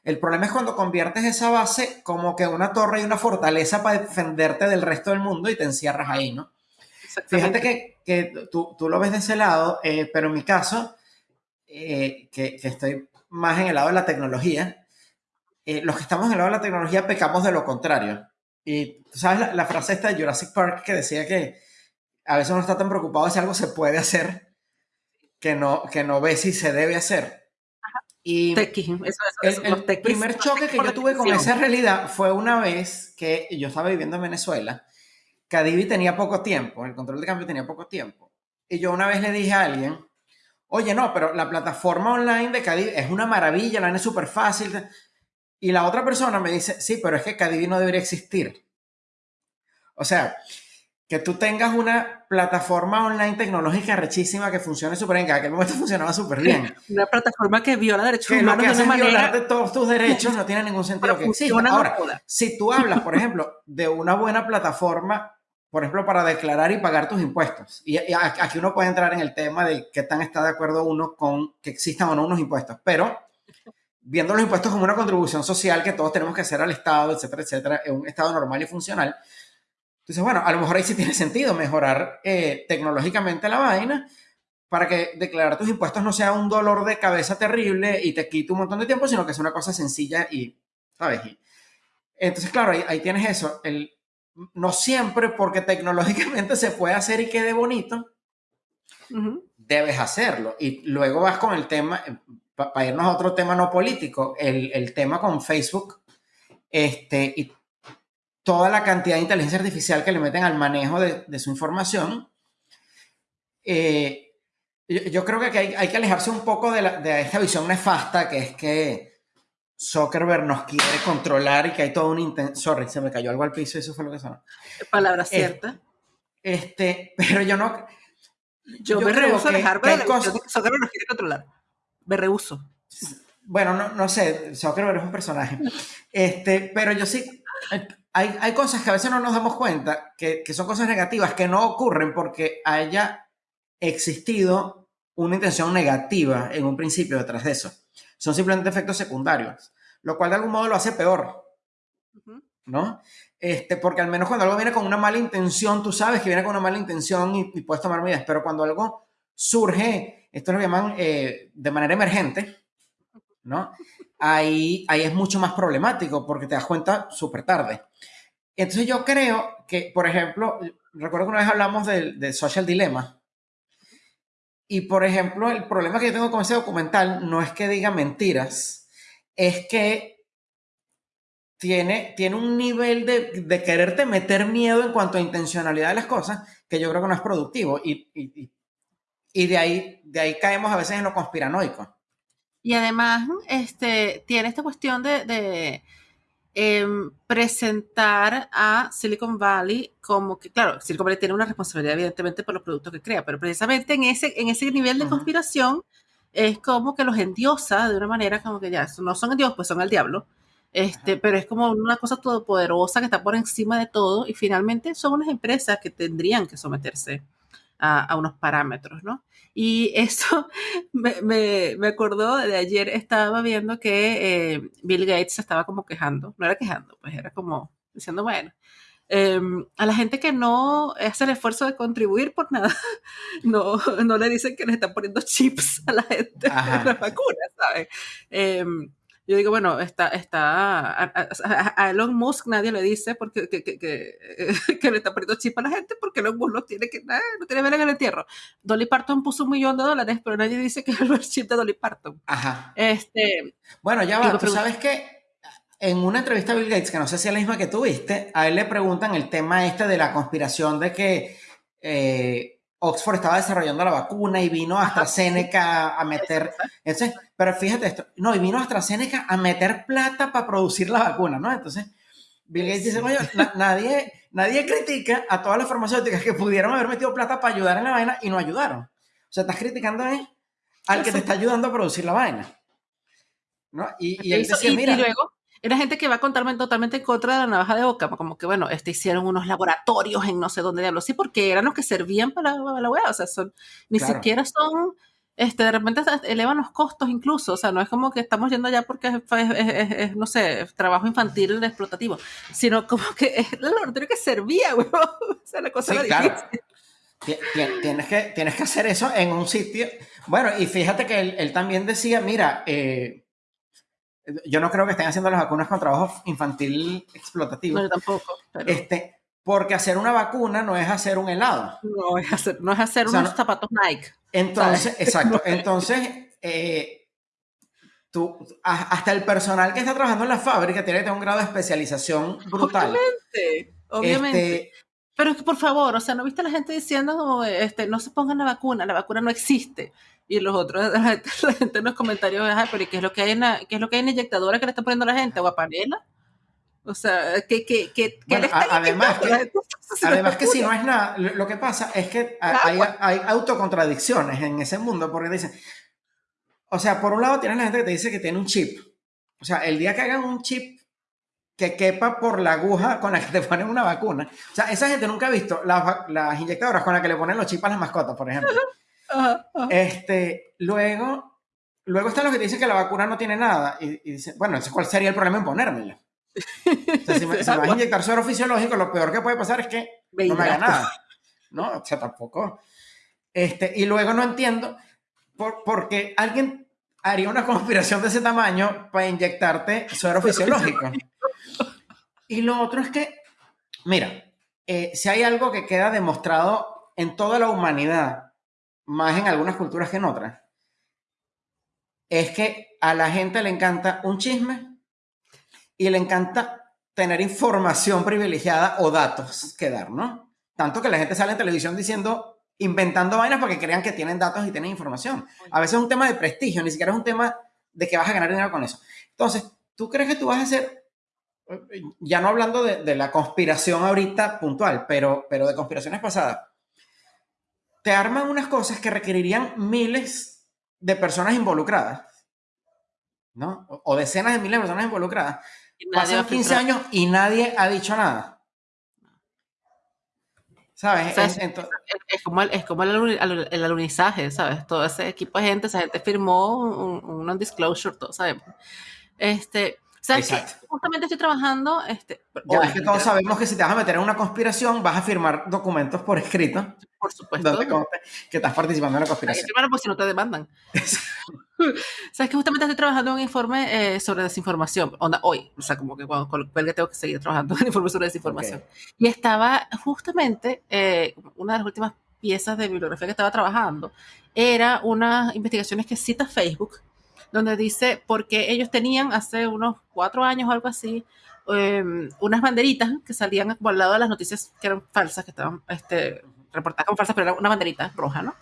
El problema es cuando conviertes esa base como que una torre y una fortaleza para defenderte del resto del mundo y te encierras ahí, ¿no? Fíjate que, que tú, tú, lo ves de ese lado, eh, pero en mi caso, eh, que, que, estoy más en el lado de la tecnología, eh, los que estamos en el lado de la tecnología pecamos de lo contrario. Y tú sabes la, la, frase esta de Jurassic Park que decía que a veces uno está tan preocupado de si algo se puede hacer que no, que no ve si se debe hacer. Y el, primer choque que yo tuve con esa realidad fue una vez que yo estaba viviendo en Venezuela, Cadivi tenía poco tiempo, el control de cambio tenía poco tiempo. Y yo una vez le dije a alguien, oye, no, pero la plataforma online de Cadivi es una maravilla, la es súper fácil. Y la otra persona me dice, sí, pero es que Cadivi no debería existir. O sea, que tú tengas una plataforma online tecnológica rechísima que funcione súper bien, que en aquel momento funcionaba súper bien. Una plataforma que viola derechos que humanos. Lo que hace de violarte todos tus derechos no tiene ningún sentido que exista. Ahora, si tú hablas, por ejemplo, de una buena plataforma, por ejemplo, para declarar y pagar tus impuestos, y, aquí uno puede entrar en el tema de qué tan está de acuerdo uno con que existan o no unos impuestos, pero viendo los impuestos como una contribución social que todos tenemos que hacer al Estado, etcétera, etcétera, en un Estado normal y funcional, entonces, bueno, a lo mejor ahí sí tiene sentido mejorar eh, tecnológicamente la vaina para que declarar tus impuestos no sea un dolor de cabeza terrible y te quite un montón de tiempo, sino que sea una cosa sencilla y, ¿sabes? entonces, claro, ahí, tienes eso. El, no siempre porque tecnológicamente se puede hacer y quede bonito, debes hacerlo. Y luego vas con el tema, para irnos a otro tema no político, el, el tema con Facebook. Este, y toda la cantidad de inteligencia artificial que le meten al manejo de, su información. Eh, yo, creo que hay, que alejarse un poco de, esta visión nefasta que es que Zuckerberg nos quiere controlar y que hay todo un intento. Sorry, se me cayó algo al piso y eso fue lo que sonó. Palabra cierta. Este, pero yo no. Yo, me rehuso a dejarme de cosas... Zuckerberg nos quiere controlar. Me rehuso. Bueno, no, no sé, Zuckerberg es un personaje. Este, pero yo sí hay, cosas que a veces no nos damos cuenta que, son cosas negativas que no ocurren porque haya existido una intención negativa en un principio detrás de eso. Son simplemente efectos secundarios, lo cual de algún modo lo hace peor, ¿no? Este, porque al menos cuando algo viene con una mala intención, tú sabes que viene con una mala intención y, puedes tomar medidas, pero cuando algo surge, esto lo llaman eh, de manera emergente, ¿no? Ahí, ahí es mucho más problemático porque te das cuenta súper tarde. Entonces yo creo que, por ejemplo, recuerdo que una vez hablamos del Social Dilemma. Y, por ejemplo, el problema que yo tengo con ese documental no es que diga mentiras, es que tiene, tiene un nivel de, de quererte meter miedo en cuanto a intencionalidad de las cosas que yo creo que no es productivo. Y, y, y de, ahí, de ahí caemos a veces en lo conspiranoico. Y además, este, tiene esta cuestión de Em, presentar a Silicon Valley como que, claro, Silicon Valley tiene una responsabilidad evidentemente por los productos que crea, pero precisamente en ese, en ese nivel de conspiración es como que los endiosa de una manera como que ya, no son el Dios, pues son el diablo. Este, pero es como una cosa todopoderosa que está por encima de todo y finalmente son unas empresas que tendrían que someterse a, unos parámetros, ¿no? Y eso me, me, me, acordó de ayer, estaba viendo que eh, Bill Gates estaba como quejando, no era quejando, pues era como diciendo, bueno, em, a la gente que no hace el esfuerzo de contribuir por nada, no, no le dicen que le están poniendo chips a la gente en las vacunas, ¿sabes? Em, yo digo, bueno, está, está a, Elon Musk nadie le dice porque, que, que, que, le está poniendo chip a la gente porque Elon Musk no tiene, que, no tiene ver en el entierro. Dolly Parton puso un millón de dólares, pero nadie dice que es el chip de Dolly Parton. Ajá. Este, bueno, ya va, tú sabes que en una entrevista a Bill Gates, que no sé si es la misma que tuviste, a él le preguntan el tema este de la conspiración de que... Eh, Oxford estaba desarrollando la vacuna y vino AstraZeneca a meter, entonces, pero fíjate esto, no, y vino AstraZeneca a meter plata para producir la vacuna, ¿no? Entonces, Bill Gates dice, oye, nadie, nadie critica a todas las farmacéuticas que pudieron haber metido plata para ayudar en la vaina y no ayudaron. O sea, estás criticando al que te está ayudando a producir la vaina. ¿No? Y, y él decía, mira, y luego, era gente que va a contarme totalmente en contra de la navaja de boca, como que, bueno, este hicieron unos laboratorios en no sé dónde diablos, sí, porque eran los que servían para la, la wea, o sea, son, ni siquiera son, este, de repente elevan los costos incluso, o sea, no es como que estamos yendo allá porque es, no sé, trabajo infantil explotativo, sino como que es el laboratorio que servía, weón, o sea, la cosa era claro. Tienes que, tienes que hacer eso en un sitio. Bueno, y fíjate que él, él también decía, mira, eh, yo no creo que estén haciendo las vacunas con trabajo infantil explotativo. No, yo tampoco. Este, porque hacer una vacuna no es hacer un helado. No es hacer, no es hacer unos zapatos Nike. Entonces, exacto. Entonces, eh, tú, hasta el personal que está trabajando en la fábrica tiene que tener un grado de especialización brutal. Obviamente, obviamente. Este, pero es que por favor, o sea, ¿no viste a la gente diciendo este, no se pongan la vacuna, la vacuna no existe? Y los otros, la gente, la gente en los comentarios, pero ¿qué es lo que hay en la, qué es lo que hay en inyectadora que le está poniendo la gente? ¿Guapanela? O sea, que, que, que, además, que, además que si no es nada, lo que pasa es que hay, hay, autocontradicciones en ese mundo, porque dicen, o sea, por un lado tienes la gente que te dice que tiene un chip, o sea, el día que hagan un chip que quepa por la aguja con la que te ponen una vacuna, o sea, esa gente nunca ha visto las, las inyectadoras con las que le ponen los chips a las mascotas, por ejemplo. Este, luego, luego están los que dicen que la vacuna no tiene nada y, dicen, bueno, ¿cuál sería el problema en ponérmela? si me, vas a inyectar suero fisiológico, lo peor que puede pasar es que no me haga nada. ¿No? O sea, tampoco. Este, y luego no entiendo por, porque alguien haría una conspiración de ese tamaño para inyectarte suero fisiológico. Y lo otro es que, mira, eh, si hay algo que queda demostrado en toda la humanidad más en algunas culturas que en otras, es que a la gente le encanta un chisme y le encanta tener información privilegiada o datos que dar, ¿no? Tanto que la gente sale en televisión diciendo, inventando vainas porque crean que tienen datos y tienen información. A veces es un tema de prestigio, ni siquiera es un tema de que vas a ganar dinero con eso. Entonces, ¿tú crees que tú vas a hacer, ya no hablando de, de la conspiración ahorita puntual, pero, pero de conspiraciones pasadas, te arman unas cosas que requerirían miles de personas involucradas, ¿no? O, decenas de miles de personas involucradas. Pasan 15 años y nadie ha dicho nada. ¿Sabes? es, como, el, es como el, alunizaje, ¿sabes? Todo ese equipo de gente, esa gente firmó un, un non-disclosure, todo, ¿sabes? Este, ¿Sabes Justamente estoy trabajando. Este, ya es que todos sabemos que si te vas a meter en una conspiración, vas a firmar documentos por escrito. Por supuesto. que estás participando en la conspiración. Hay pues si no te demandan. Sabes que justamente estoy trabajando en un informe eh, sobre desinformación. Onda, hoy. O sea, como que cuando cuelgue tengo que seguir trabajando en un informe sobre desinformación. Y estaba justamente, eh, una de las últimas piezas de bibliografía que estaba trabajando era unas investigaciones que cita Facebook donde dice, porque ellos tenían hace unos cuatro años o algo así, em, unas banderitas que salían al lado de las noticias que eran falsas, que estaban este, reportadas como falsas, pero era una banderita roja, ¿no?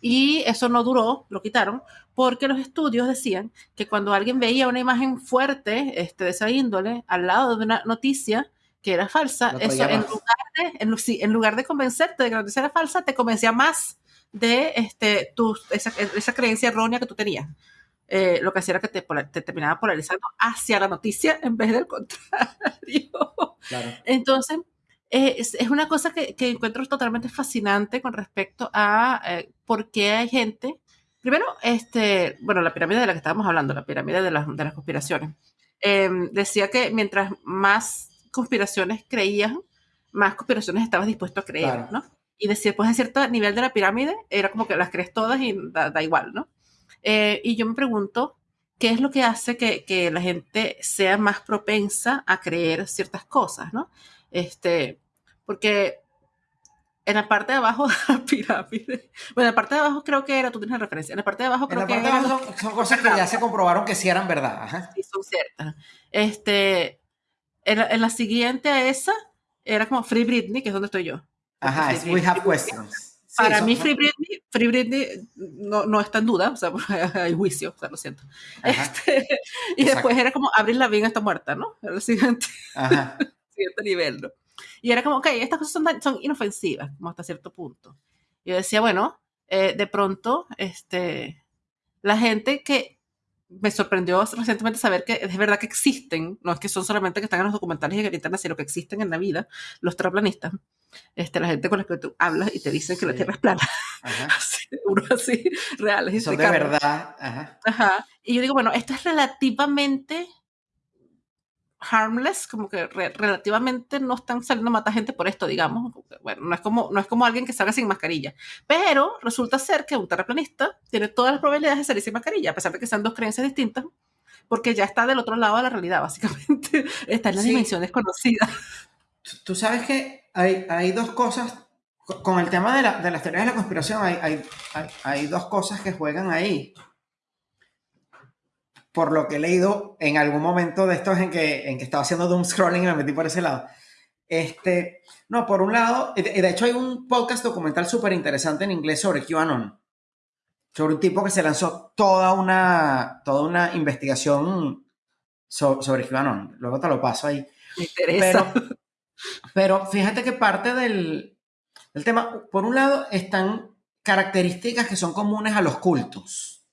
Y eso no duró, lo quitaron, porque los estudios decían que cuando alguien veía una imagen fuerte este, de esa índole al lado de una noticia que era falsa, eso en lugar, de, en, en lugar de convencerte de que la noticia era falsa, te convencía más de este, tu, esa, esa creencia errónea que tú tenías. Eh, lo que hacía era que te, terminaba polarizando hacia la noticia en vez del contrario. Entonces, es, una cosa que, encuentro totalmente fascinante con respecto a eh, por qué hay gente. Primero, este, bueno, la pirámide de la que estábamos hablando, la pirámide de las, de las conspiraciones. Em, decía que mientras más conspiraciones creías, más conspiraciones estabas dispuesto a creer, ¿no? Y decir, pues a cierto nivel de la pirámide, era como que las crees todas y da igual, ¿no? Eh, y yo me pregunto, ¿qué es lo que hace que, que, la gente sea más propensa a creer ciertas cosas, ¿no? Este, porque en la parte de abajo de la pirámide, bueno, en la parte de abajo creo que era, tú tienes la referencia, en la parte de abajo creo que de abajo son, cosas que ya se comprobaron que sí eran verdad. Ajá. Sí, son ciertas. Este, en la, en la, siguiente a esa era como Free Britney, que es donde estoy yo. Ajá, es We Have Questions. Para mí, Free Britney, Free Britney no, no, está en duda, o sea, hay juicio, o sea, lo siento. Este, y después era como, Abril Lavigne está muerta, ¿no? Era el siguiente, siguiente nivel, ¿no? Y era como, ok, estas cosas son, son inofensivas, como hasta cierto punto. Yo decía, bueno, eh, de pronto, este, la gente que me sorprendió recientemente saber que es verdad que existen, no es que son solamente que están en los documentales y en sino que existen en la vida, los terraplanistas, este, la gente con la que tú hablas y te dicen que la Tierra es plana. Ajá. uno así, reales. Son de verdad. Ajá. Ajá. Y yo digo, bueno, esto es relativamente harmless, como que relativamente no están saliendo a matar gente por esto, digamos. Bueno, no es, como, no es como alguien que salga sin mascarilla. Pero resulta ser que un terraplanista tiene todas las probabilidades de salir sin mascarilla, a pesar de que sean dos creencias distintas, porque ya está del otro lado de la realidad, básicamente. Está en las dimensiones conocidas. Tú sabes que hay, hay dos cosas, con el tema de, la, de las teorías de la conspiración, hay, hay, hay dos cosas que juegan ahí por lo que he leído en algún momento de estos en que, en que estaba haciendo doom scrolling y me metí por ese lado. Este, no, por un lado, de, hecho hay un podcast documental súper interesante en inglés sobre QAnon, sobre un tipo que se lanzó toda una, toda una investigación sobre QAnon. Luego te lo paso ahí. Me interesa. Pero, pero fíjate que parte del, del, tema, por un lado, están características que son comunes a los cultos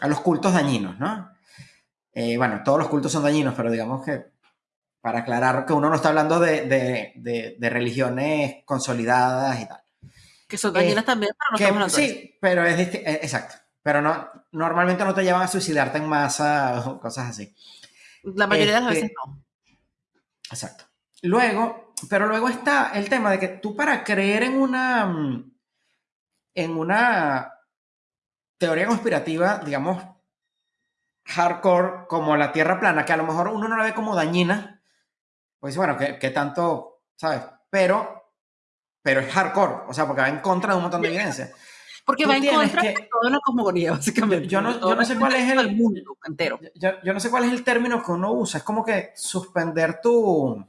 a los cultos dañinos, ¿no? Eh, bueno, todos los cultos son dañinos, pero digamos que para aclarar que uno no está hablando de, religiones consolidadas y tal. Que son dañinas también, pero no estamos hablando Sí, pero es eh, exacto. Pero no, normalmente no te llevan a suicidarte en masa o cosas así. La mayoría de las veces este, no. Exacto. Luego, pero luego está el tema de que tú para creer en una en una teoría conspirativa, digamos, hardcore como la Tierra plana, que a lo mejor uno no la ve como dañina, pues bueno, que, tanto, ¿sabes? Pero, pero es hardcore, o sea, porque va en contra de un montón de evidencia. Porque va en contra de toda la cosmogonía, básicamente. Yo no, yo no sé cuál es el, mundo entero. Yo, yo, no sé cuál es el término que uno usa. Es como que suspender tu,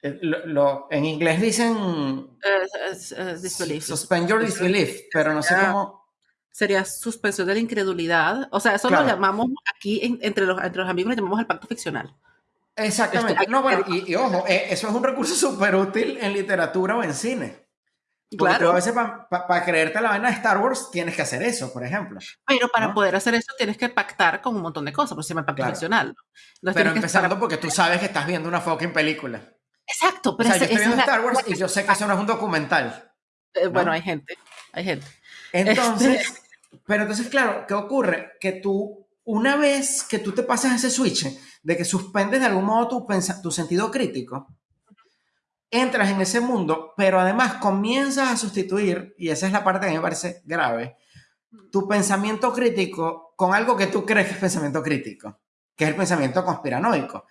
eh, lo, en inglés dicen uh, disbelief. Suspend your disbelief, pero no sé cómo. Sería suspensión de la incredulidad. O sea, eso lo llamamos aquí entre, los, entre los amigos, lo llamamos el pacto ficcional. Exactamente. no, bueno, y, ojo, eso es un recurso súper útil en literatura o en cine. claro. a veces para creerte la vaina de Star Wars tienes que hacer eso, por ejemplo. Pero para poder hacer eso tienes que pactar con un montón de cosas, por se llama pacto ficcional. pero empezando porque tú sabes que estás viendo una fucking película. Exacto, pero o sea, yo estoy viendo Star Wars y yo sé que eso no es un documental. Eh, bueno, hay gente, hay gente. Entonces, este pero entonces, claro, ¿qué ocurre? Que tú, una vez que tú te pasas ese switch de que suspendes de algún modo tu, tu sentido crítico, entras en ese mundo, pero además comienzas a sustituir, y esa es la parte que me parece grave, tu pensamiento crítico con algo que tú crees que es pensamiento crítico, que es el pensamiento conspiranoico.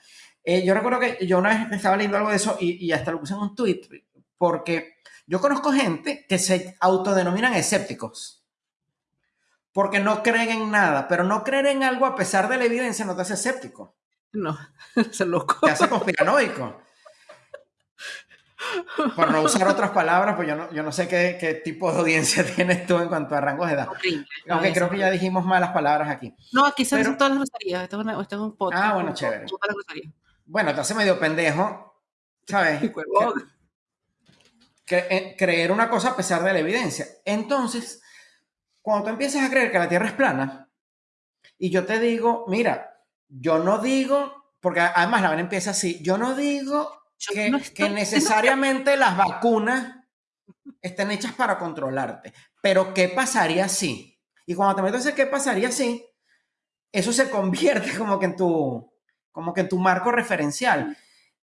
Eh, yo recuerdo que yo una vez estaba leyendo algo de eso y, hasta lo puse en un tweet, porque yo conozco gente que se autodenominan escépticos, porque no creen en nada, pero no creer en algo a pesar de la evidencia no te hace escéptico. No, es loco. Te hace conspiranoico. Por no usar otras palabras, pues yo no, yo no sé qué, qué, tipo de audiencia tienes tú en cuanto a rangos de edad. Aunque creo que ya dijimos malas palabras aquí. No, aquí se dicen todas las groserías. Esto, es un podcast. Ah, bueno, chévere bueno, te hace medio pendejo, ¿sabes? Eh, creer una cosa a pesar de la evidencia. Entonces, cuando tú empiezas a creer que la Tierra es plana, y yo te digo, mira, yo no digo, porque además la vaina empieza así, yo no digo que, que necesariamente las vacunas estén hechas para controlarte, pero ¿qué pasaría si? Y cuando te metes en qué pasaría si, eso se convierte como que en tu, como que en tu marco referencial.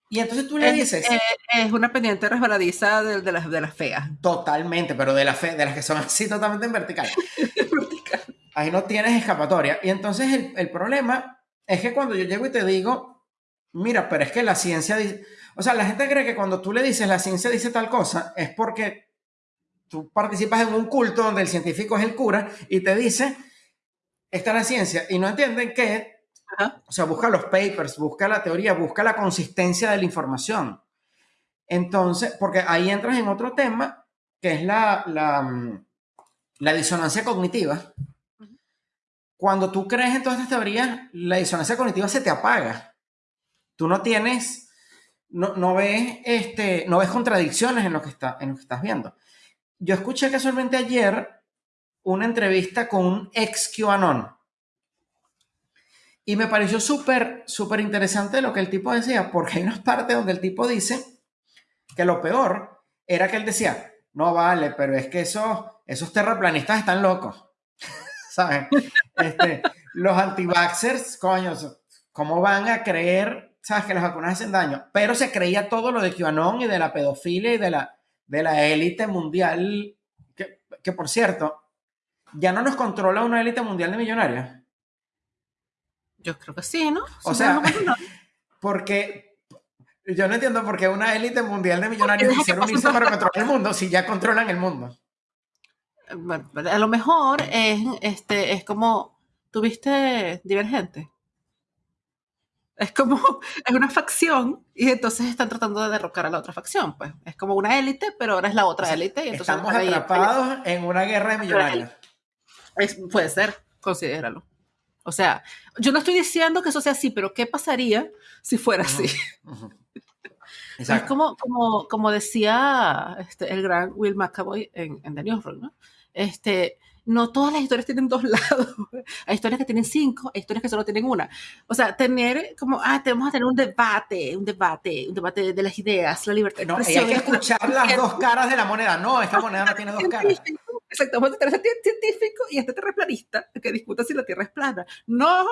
Y entonces tú le dices... Es, una pendiente resbaladiza de, de, las, de las feas. Totalmente, pero de, la fe, de las que son así totalmente en vertical. Ahí no tienes escapatoria. Y entonces el, el, problema es que cuando yo llego y te digo, mira, pero es que la ciencia dice... O sea, la gente cree que cuando tú le dices la ciencia dice tal cosa, es porque tú participas en un culto donde el científico es el cura y te dice, esta es la ciencia. Y no entienden que o sea, busca los papers, busca la teoría, busca la consistencia de la información. Entonces, porque ahí entras en otro tema, que es la, la, la disonancia cognitiva. Cuando tú crees en todas estas teorías, la disonancia cognitiva se te apaga. Tú no tienes, no, no ves, este, no ves contradicciones en lo, que está, en lo que estás viendo. Yo escuché casualmente ayer una entrevista con un ex QAnon. Y me pareció súper, súper interesante lo que el tipo decía, porque hay unas partes donde el tipo dice que lo peor era que él decía, no vale, pero es que esos, esos terraplanistas están locos. ¿Sabes? Este, los anti-vaxxers, coño, ¿cómo van a creer, sabes, que las vacunas hacen daño? Pero se creía todo lo de QAnon y de la pedofilia y de la, de la élite mundial, que, que por cierto, ya no nos controla una élite mundial de millonarios. Yo creo que sí, ¿no? O sea, porque yo no entiendo por qué una élite mundial de millonarios quisiera unirse para controlar el mundo si ya controlan el mundo. A lo mejor es, este, es como, ¿tuviste Divergente? Es como, es una facción y entonces están tratando de derrocar a la otra facción, pues. Es como una élite, pero ahora es la otra élite. Y entonces Estamos atrapados en una guerra de millonarios. puede ser, considéralo. O sea, yo no estoy diciendo que eso sea así, pero ¿qué pasaría si fuera así? Es como, como, como decía este, el gran Will McAvoy en, en The Newsroom, ¿no? Este, no todas las historias tienen dos lados. Hay historias que tienen cinco, hay historias que solo tienen una. O sea, tener como, ah, tenemos a tener un debate, un debate, un debate de las ideas, la libertad. No, hay que escuchar las dos caras de la moneda. No, esta moneda no tiene dos caras. Exacto, vamos a tener ese científico y este terraplanista que discuta si la Tierra es plana. No,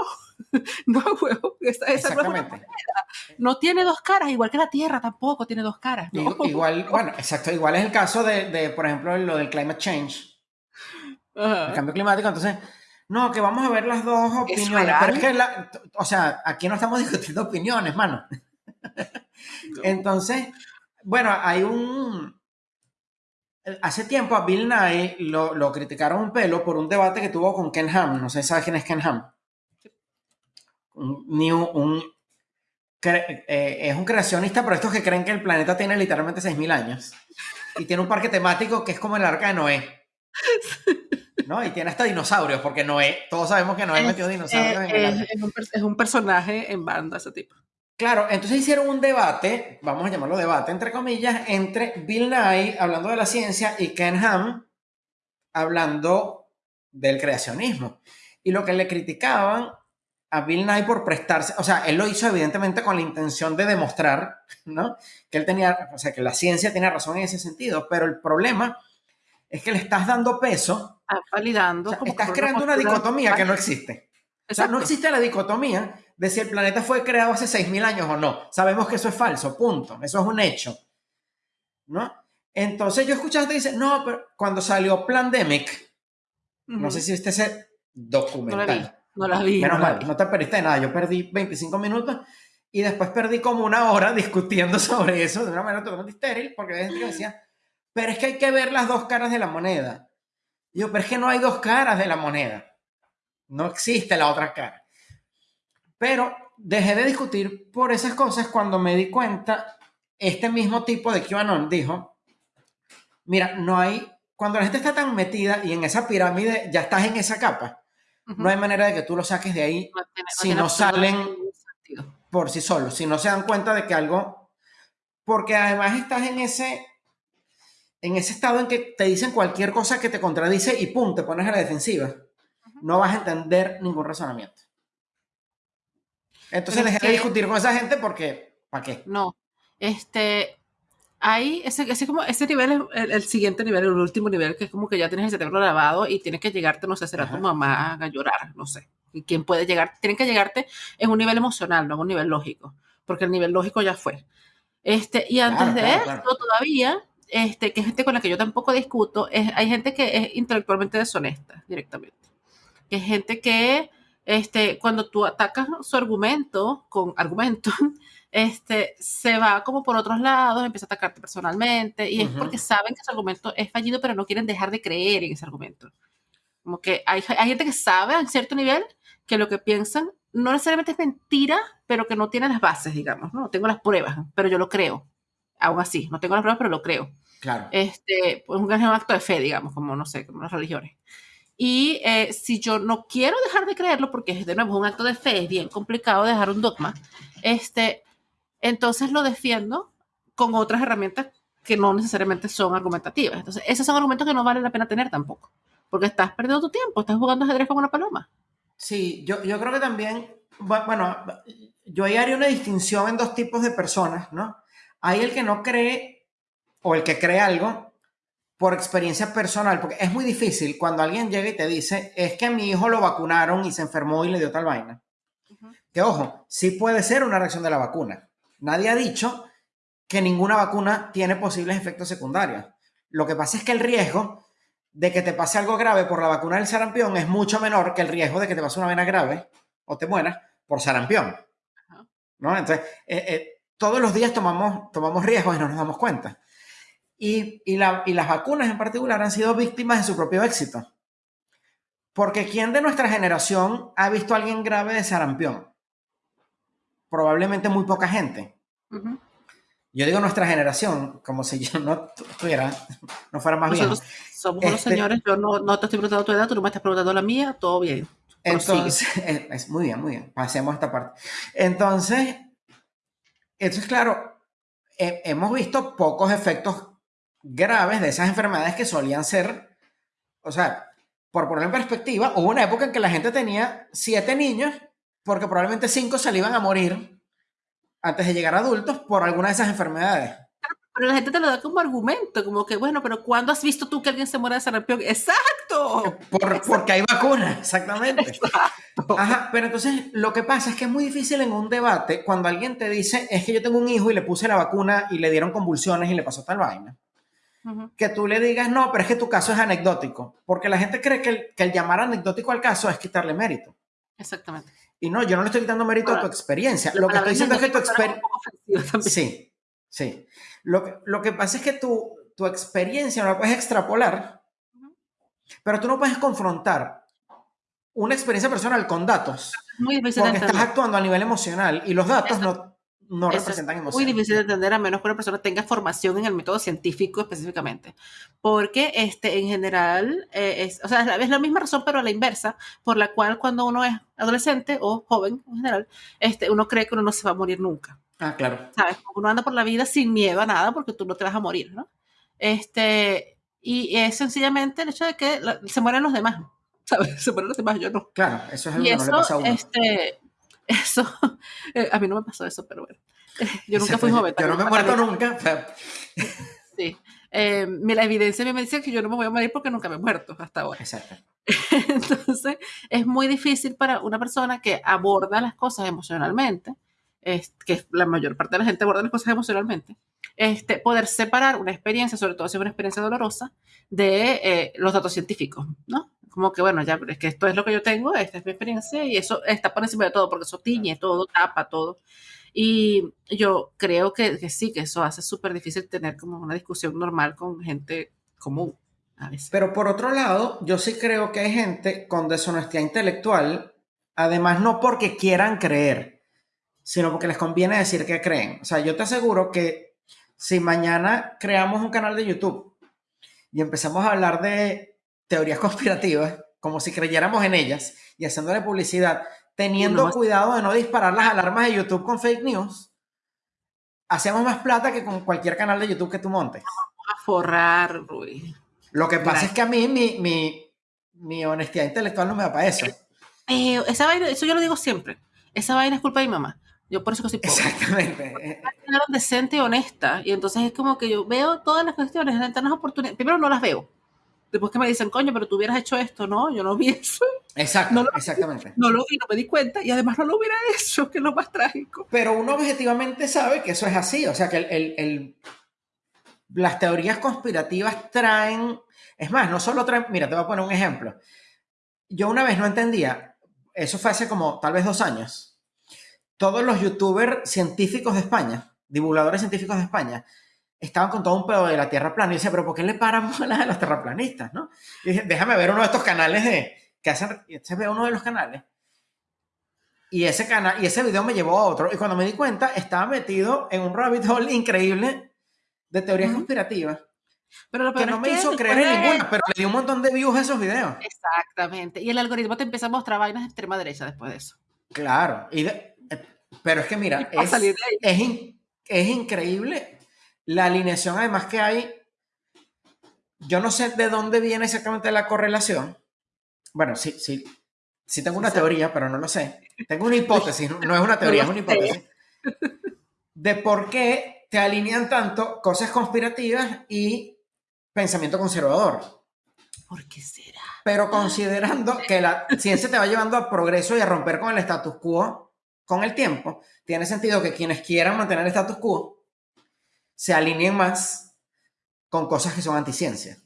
no, huevo, esa, esa no es No tiene dos caras, igual que la Tierra tampoco tiene dos caras. Igual, bueno, exacto, igual es el caso de, de, por ejemplo, lo del climate change el cambio climático. Entonces, no, que vamos a ver las dos opiniones. pero es que, la, o sea, aquí no estamos discutiendo opiniones, mano. Entonces, bueno, hay un... Hace tiempo a Bill Nye lo, lo, criticaron un pelo por un debate que tuvo con Ken Ham. No sé si sabes quién es Ken Ham. Un, un, eh, es un creacionista, pero estos que creen que el planeta tiene literalmente 6.000 años. Y tiene un parque temático que es como el arca de Noé. ¿no? Y tiene hasta dinosaurios, porque Noé, todos sabemos que Noé metió dinosaurios en el es, un, es un personaje en banda ese tipo. Claro, entonces hicieron un debate, vamos a llamarlo debate, entre comillas, entre Bill Nye hablando de la ciencia y Ken Ham hablando del creacionismo. Y lo que le criticaban a Bill Nye por prestarse, o sea, él lo hizo evidentemente con la intención de demostrar, ¿no? Que él tenía, o sea, que la ciencia tiene razón en ese sentido, pero el problema es que le estás dando peso. Ah, validando. estás creando una dicotomía que no existe. O sea, no existe la dicotomía de si el planeta fue creado hace 6.000 años o no. Sabemos que eso es falso, punto. Eso es un hecho. ¿No? Entonces yo escuchaste y dice, no, pero cuando salió Plandemic, no sé si viste ese documental. No la vi. Menos mal, no te perdiste nada. Yo perdí 25 minutos y después perdí como una hora discutiendo sobre eso de una manera totalmente estéril, porque hay gente que decía, pero es que hay que ver las dos caras de la moneda. yo, pero es que no hay dos caras de la moneda. No existe la otra cara. Pero dejé de discutir por esas cosas cuando me di cuenta, este mismo tipo de QAnon dijo, mira, no hay, cuando la gente está tan metida y en esa pirámide ya estás en esa capa, no hay manera de que tú lo saques de ahí si no salen por sí solos, si no se dan cuenta de que algo, porque además estás en ese en ese estado en que te dicen cualquier cosa que te contradice y pum, te pones a la defensiva. No vas a entender ningún razonamiento. Entonces dejé de discutir con esa gente porque, ¿para qué? No, este, hay ese, ese, como, ese nivel es el, siguiente nivel, el último nivel, que es como que ya tienes el cerebro lavado y tienes que llegarte, no sé, será tu mamá a llorar, no sé. ¿Y quién puede llegar? Tienen que llegarte en un nivel emocional, no en un nivel lógico, porque el nivel lógico ya fue. Este, y antes de esto, todavía este, que es gente con la que yo tampoco discuto, es, hay gente que es intelectualmente deshonesta directamente. Que es gente que, este, cuando tú atacas su argumento con argumento, este, se va como por otros lados, empieza a atacarte personalmente, y es porque saben que ese argumento es fallido, pero no quieren dejar de creer en ese argumento. Como que hay, hay gente que sabe a cierto nivel que lo que piensan no necesariamente es mentira, pero que no tiene las bases, digamos, ¿no? Tengo las pruebas, pero yo lo creo aún así, no tengo las pruebas, pero lo creo. Claro. Este, pues un acto de fe, digamos, como no sé, como las religiones. Y eh, si yo no quiero dejar de creerlo, porque de nuevo es un acto de fe, es bien complicado dejar un dogma, este, entonces lo defiendo con otras herramientas que no necesariamente son argumentativas. Entonces, esos son argumentos que no vale la pena tener tampoco, porque estás perdiendo tu tiempo, estás jugando ajedrez con una paloma. Sí, yo, yo creo que también, bueno, yo ahí haría una distinción en dos tipos de personas, ¿no? Hay el que no cree o el que cree algo por experiencia personal, porque es muy difícil cuando alguien llega y te dice, es que a mi hijo lo vacunaron y se enfermó y le dio tal vaina. Que ojo, sí puede ser una reacción de la vacuna. Nadie ha dicho que ninguna vacuna tiene posibles efectos secundarios. Lo que pasa es que el riesgo de que te pase algo grave por la vacuna del sarampión es mucho menor que el riesgo de que te pase una vena grave o te mueras por sarampión. ¿No? Entonces, eh, eh, todos los días tomamos, tomamos riesgos y no nos damos cuenta. Y, y, las vacunas en particular han sido víctimas de su propio éxito. Porque ¿quién de nuestra generación ha visto a alguien grave de sarampión? Probablemente muy poca gente. Yo digo nuestra generación, como si yo no tuviera, no fuera más bien. Somos este señores, yo no, no, te estoy preguntando tu edad, tú no me estás preguntando la mía, todo bien. Entonces, es, muy bien, muy bien. Pasemos a esta parte. Entonces, entonces claro, hemos visto pocos efectos graves de esas enfermedades que solían ser, o sea, por poner en perspectiva, hubo una época en que la gente tenía siete niños porque probablemente cinco se le iban a morir antes de llegar a adultos por alguna de esas enfermedades. Pero la gente te lo da como argumento, como que, bueno, pero ¿cuándo has visto tú que alguien se muera de sarampión? ¡Exacto! Porque hay vacunas, exactamente. Ajá, pero entonces lo que pasa es que es muy difícil en un debate cuando alguien te dice, es que yo tengo un hijo y le puse la vacuna y le dieron convulsiones y le pasó tal vaina que tú le digas, no, pero es que tu caso es anecdótico, porque la gente cree que el, llamar anecdótico al caso es quitarle mérito. Exactamente. Y no, yo no le estoy quitando mérito a tu experiencia. Lo que estoy diciendo es que tu experiencia... Sí, sí. Lo que, lo que pasa es que tu, tu experiencia no la puedes extrapolar, pero tú no puedes confrontar una experiencia personal con datos. Muy porque estás actuando a nivel emocional y los datos no, no representan emociones. Muy difícil de entender a menos que una persona tenga formación en el método científico específicamente. Porque este, en general, eh, es, o sea, es la misma razón, pero a la inversa, por la cual cuando uno es adolescente o joven en general, este, uno cree que uno no se va a morir nunca. Ah, claro. ¿Sabes? Uno anda por la vida sin miedo a nada porque tú no te vas a morir, ¿no? Este, y es sencillamente el hecho de que se mueren los demás, ¿sabes? Se mueren los demás, yo no. Claro, eso es algo que no le pasa a uno. Este, eso, eh, a mí no me pasó eso, pero bueno. Yo nunca fui joven. Yo no me he muerto nunca. Sí. Eh, la evidencia me dice que yo no me voy a morir porque nunca me he muerto hasta ahora. Exacto. Entonces, es muy difícil para una persona que aborda las cosas emocionalmente, es, que la mayor parte de la gente aborda las cosas emocionalmente, este, poder separar una experiencia, sobre todo si es una experiencia dolorosa, de eh, los datos científicos, ¿no? como que bueno, ya, es que esto es lo que yo tengo, esta es mi experiencia y eso está por encima de todo porque eso tiñe todo, tapa todo. Y yo creo que, que sí, que eso hace súper difícil tener como una discusión normal con gente común. A veces. Pero por otro lado, yo sí creo que hay gente con deshonestidad intelectual, además no porque quieran creer, sino porque les conviene decir que creen. O sea, yo te aseguro que si mañana creamos un canal de YouTube y empezamos a hablar de teorías conspirativas, como si creyéramos en ellas, y haciéndole publicidad, teniendo cuidado de no disparar las alarmas de YouTube con fake news, hacemos más plata que con cualquier canal de YouTube que tú montes. a forrar, Rui. Lo que pasa es que a mí mi, mi, mi, honestidad intelectual no me da para eso. Eh, esa vaina, eso yo lo digo siempre. Esa vaina es culpa de mi mamá. Yo por eso que soy pobre. Exactamente. decente y honesta. Y entonces es como que yo veo todas las cuestiones, las oportunidades. Primero no las veo después que me dicen, coño, pero tú hubieras hecho esto, ¿no? Yo no vi eso. Exacto, no exactamente. No lo vi, no me di cuenta y además no lo hubiera hecho, que es lo más trágico. Pero uno objetivamente sabe que eso es así, o sea, que el, el, las teorías conspirativas traen, es más, no solo traen, mira, te voy a poner un ejemplo. Yo una vez no entendía, eso fue hace como tal vez dos años, todos los youtubers científicos de España, divulgadores científicos de España, estaban con todo un pedo de la Tierra plana. Y yo decía, pero ¿por qué le paran bolas a los terraplanistas? ¿no? Y dije, déjame ver uno de estos canales de, que hacen, se ve uno de los canales. Y ese, canal, y ese video me llevó a otro. Y cuando me di cuenta, estaba metido en un rabbit hole increíble de teorías conspirativas. Pero lo que no me hizo creer en ninguna, pero le dio un montón de views a esos videos. Exactamente. Y el algoritmo te empieza a mostrar vainas de extrema derecha después de eso. Claro. Y pero es que mira, es, es, es increíble la alineación además que hay. Yo no sé de dónde viene exactamente la correlación. Bueno, sí, sí, sí tengo una teoría, pero no lo sé. Tengo una hipótesis, no es una teoría, es una hipótesis. De por qué te alinean tanto cosas conspirativas y pensamiento conservador. ¿Por qué será? Pero considerando que la ciencia te va llevando al progreso y a romper con el status quo con el tiempo, tiene sentido que quienes quieran mantener el status quo se alineen más con cosas que son anticiencia.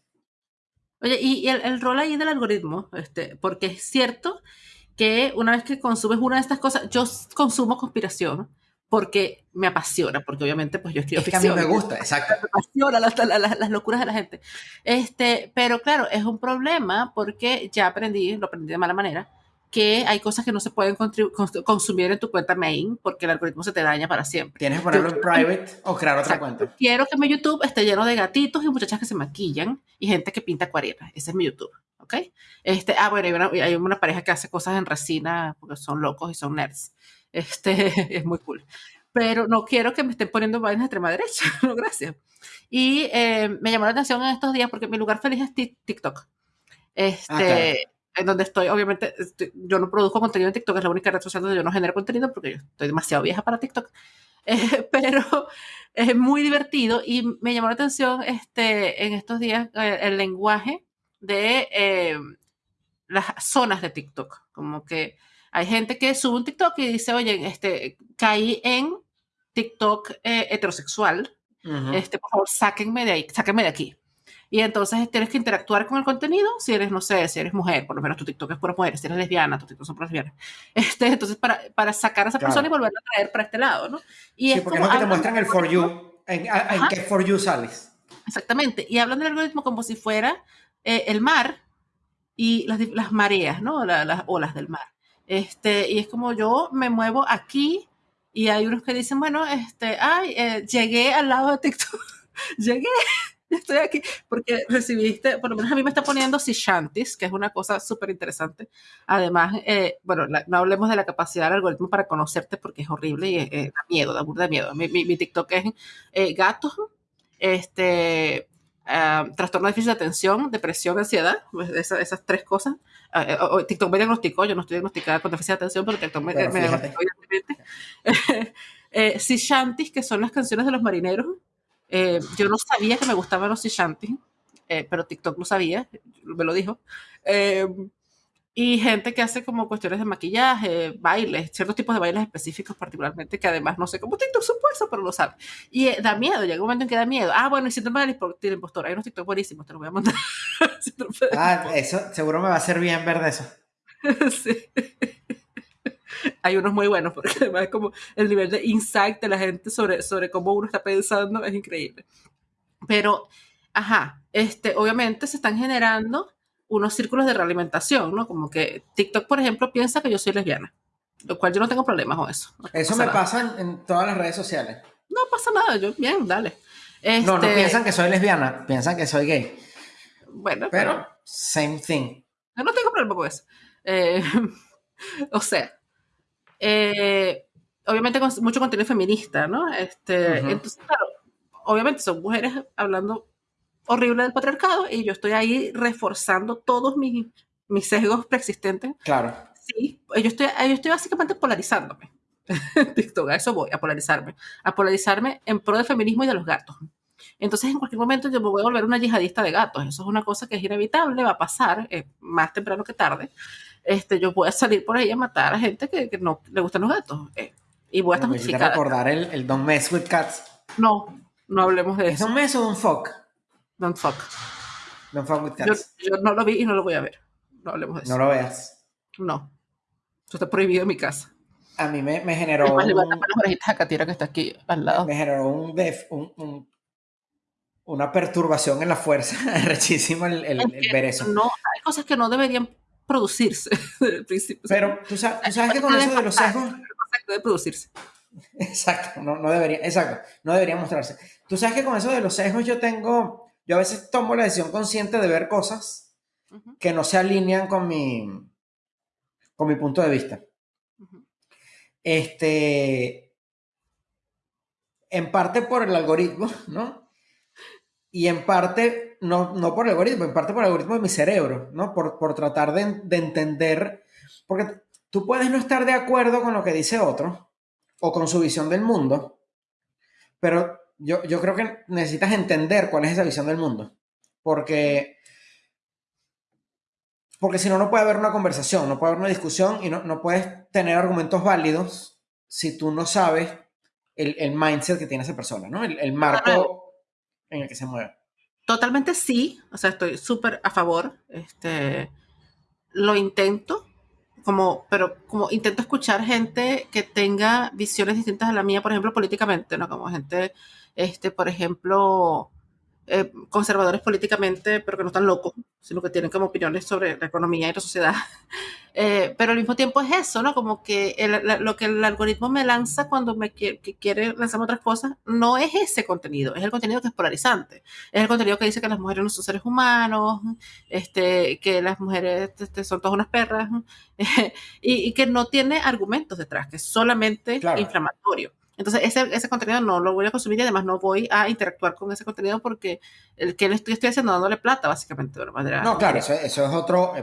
Oye, y el, rol ahí del algoritmo, este, porque es cierto que una vez que consumes una de estas cosas, yo consumo conspiración porque me apasiona, porque obviamente pues yo escribo es que a mí me gusta, exacto. Me apasiona las, locuras de la gente. Este, pero claro, es un problema porque ya aprendí, lo aprendí de mala manera, que hay cosas que no se pueden consumir en tu cuenta main porque el algoritmo se te daña para siempre. Tienes que ponerlo en private o crear otra cuenta. Quiero que mi YouTube esté lleno de gatitos y muchachas que se maquillan y gente que pinta acuarelas. Ese es mi YouTube, ¿ok? Este, ah, bueno, hay una, hay una pareja que hace cosas en resina porque son locos y son nerds. Este, es muy cool. Pero no quiero que me estén poniendo vainas de extrema derecha, no, gracias. Y eh, me llamó la atención en estos días porque mi lugar feliz es TikTok. Ah, este, en donde estoy, obviamente, yo no produzco contenido en TikTok, es la única red social donde yo no genero contenido porque yo estoy demasiado vieja para TikTok. Eh, pero es muy divertido y me llamó la atención este, en estos días eh, el lenguaje de eh, las zonas de TikTok. Como que hay gente que sube un TikTok y dice, oye, este, caí en TikTok heterosexual, este, por favor, sáquenme de ahí, sáquenme de aquí. Y entonces tienes que interactuar con el contenido, si eres, no sé, si eres mujer, por lo menos tu TikTok es pura mujer, si eres lesbiana, tu TikTok son puras lesbianas. Este, entonces, para, para sacar a esa persona y volverla a traer para este lado, ¿no? Y sí, porque no que te muestran el For You, en, en qué For You sales. Exactamente, y hablan del algoritmo como si fuera eh, el mar y las, las mareas, ¿no? las olas del mar. Este, y es como yo me muevo aquí y hay unos que dicen, bueno, este, ay, eh, llegué al lado de TikTok, llegué, estoy aquí, porque recibiste, por lo menos a mí me está poniendo Shantis, que es una cosa súper interesante. Además, eh, bueno, no hablemos de la capacidad del algoritmo para conocerte porque es horrible y eh, da miedo, da burda miedo. Mi, mi, TikTok es eh, gatos, este, uh, trastorno déficit de atención, depresión, ansiedad, pues, esas, esas tres cosas. Uh, TikTok me diagnosticó, yo no estoy diagnosticada con déficit de atención, pero TikTok me, me diagnosticó, evidentemente. eh, Shantis, que son las canciones de los marineros, eh, yo no sabía que me gustaban los Shanty, eh, pero TikTok lo sabía, me lo dijo. Eh, y gente que hace como cuestiones de maquillaje, bailes, ciertos tipos de bailes específicos particularmente, que además no sé cómo TikTok supuesto, pero lo sabe. Y da miedo, llega un momento en que da miedo. Ah, bueno, y síndrome del impostor, hay unos TikTok buenísimos, te lo voy a mandar. ah, eso seguro me va a hacer bien ver de eso. sí hay unos muy buenos, porque además es como el nivel de insight de la gente sobre, sobre cómo uno está pensando es increíble. Pero, ajá, este, obviamente se están generando unos círculos de realimentación, ¿no? Como que TikTok, por ejemplo, piensa que yo soy lesbiana, lo cual yo no tengo problemas con eso. eso me pasa en, todas las redes sociales. No pasa nada, yo, bien, dale. No, no este piensan que soy lesbiana, piensan que soy gay. Bueno, pero, same thing. Yo no tengo problema con eso. Eh, o sea, eh, obviamente con mucho contenido feminista, ¿no? Este, Entonces, claro, obviamente son mujeres hablando horrible del patriarcado y yo estoy ahí reforzando todos mis, mis sesgos preexistentes. Claro. Sí, yo estoy, yo estoy básicamente polarizándome. TikTok, a eso voy, a polarizarme. A polarizarme en pro del feminismo y de los gatos. Entonces, en cualquier momento yo me voy a volver una yihadista de gatos. Eso es una cosa que es inevitable, va a pasar eh, más temprano que tarde este, yo voy a salir por ahí a matar a gente que, que no le gustan los gatos. Eh, y voy a estar justificada. recordar el, el Don't Mess with Cats. No, no hablemos de eso. ¿Es Don't Mess o Don't Fuck? Don't Fuck. Don't Fuck with Cats. Yo, no lo vi y no lo voy a ver. No hablemos de eso. No lo veas. No. Eso está prohibido en mi casa. A mí me, me generó. un, a que está aquí al lado. Me generó un, def, un, un una perturbación en la fuerza, rechísimo el, el, el, ver eso. No, hay cosas que no deberían producirse principio. Pero tú sabes, que con eso de los sesgos... de producirse. Exacto, no, no debería, exacto, no debería mostrarse. Tú sabes que con eso de los sesgos yo tengo, yo a veces tomo la decisión consciente de ver cosas que no se alinean con mi, con mi punto de vista. Este, en parte por el algoritmo, ¿no? Y en parte, no, no por el algoritmo, en parte por el algoritmo de mi cerebro, ¿no? Por, por tratar de, de entender, porque tú puedes no estar de acuerdo con lo que dice otro o con su visión del mundo, pero yo, yo creo que necesitas entender cuál es esa visión del mundo, porque porque si no, no puede haber una conversación, no puede haber una discusión y no, no puedes tener argumentos válidos si tú no sabes el, el mindset que tiene esa persona, ¿no? El, el marco en el que se mueve. Totalmente sí, o sea, estoy súper a favor. Este, lo intento, como, pero como intento escuchar gente que tenga visiones distintas a la mía, por ejemplo, políticamente, ¿no? Como gente, este, por ejemplo, eh, conservadores políticamente, pero que no están locos, sino que tienen como opiniones sobre la economía y la sociedad. Eh, pero al mismo tiempo es eso, ¿no? Como que el, lo que el algoritmo me lanza cuando me quiere, que quiere lanzarme otras cosas, no es ese contenido, es el contenido que es polarizante. Es el contenido que dice que las mujeres no son seres humanos, este, que las mujeres este, son todas unas perras, y, y, que no tiene argumentos detrás, que es solamente claro. inflamatorio. Entonces, ese, ese, contenido no lo voy a consumir y además no voy a interactuar con ese contenido porque el que le estoy, estoy haciendo dándole plata, básicamente, de una manera. No, claro, eso, eso es otro.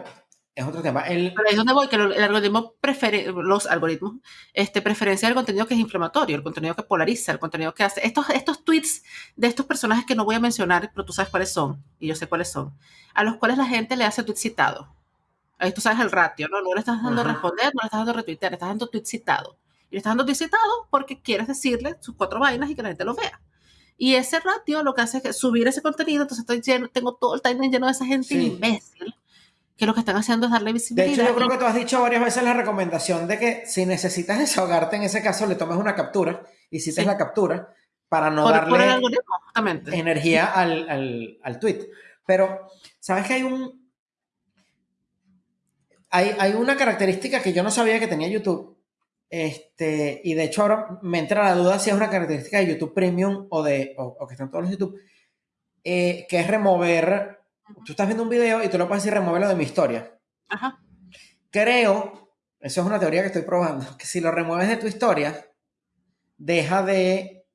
Es otro tema. El... Pero ahí es donde voy, que el algoritmo prefiere, los algoritmos, este, preferencia del contenido que es inflamatorio, el contenido que polariza, el contenido que hace. Estos, estos tweets de estos personajes que no voy a mencionar, pero tú sabes cuáles son, y yo sé cuáles son, a los cuales la gente le hace tweet citado. Ahí tú sabes el ratio, ¿no? No le estás dando uh -huh. responder, no le estás dando retuitear, le estás dando tweet citado. Y estás dando citado porque quieres decirle sus cuatro vainas y que la gente lo vea. Y ese ratio lo que hace es subir ese contenido, entonces estoy lleno, tengo todo el timeline lleno de esa gente sí. imbécil que lo que están haciendo es darle visibilidad. De hecho, yo creo que tú has dicho varias veces la recomendación de que si necesitas desahogarte en ese caso, le tomes una captura y cites sí. la captura para no por, darle por el energía al, al, al, tweet. Pero, ¿sabes que hay un... Hay, hay una característica que yo no sabía que tenía YouTube. Este, y de hecho ahora me entra la duda si es una característica de YouTube Premium o, de, o, o que están todos los YouTube, eh, que es remover Tú estás viendo un video y tú lo puedes decir removerlo de mi historia. Ajá. Creo, eso es una teoría que estoy probando, que si lo remueves de tu historia, deja de,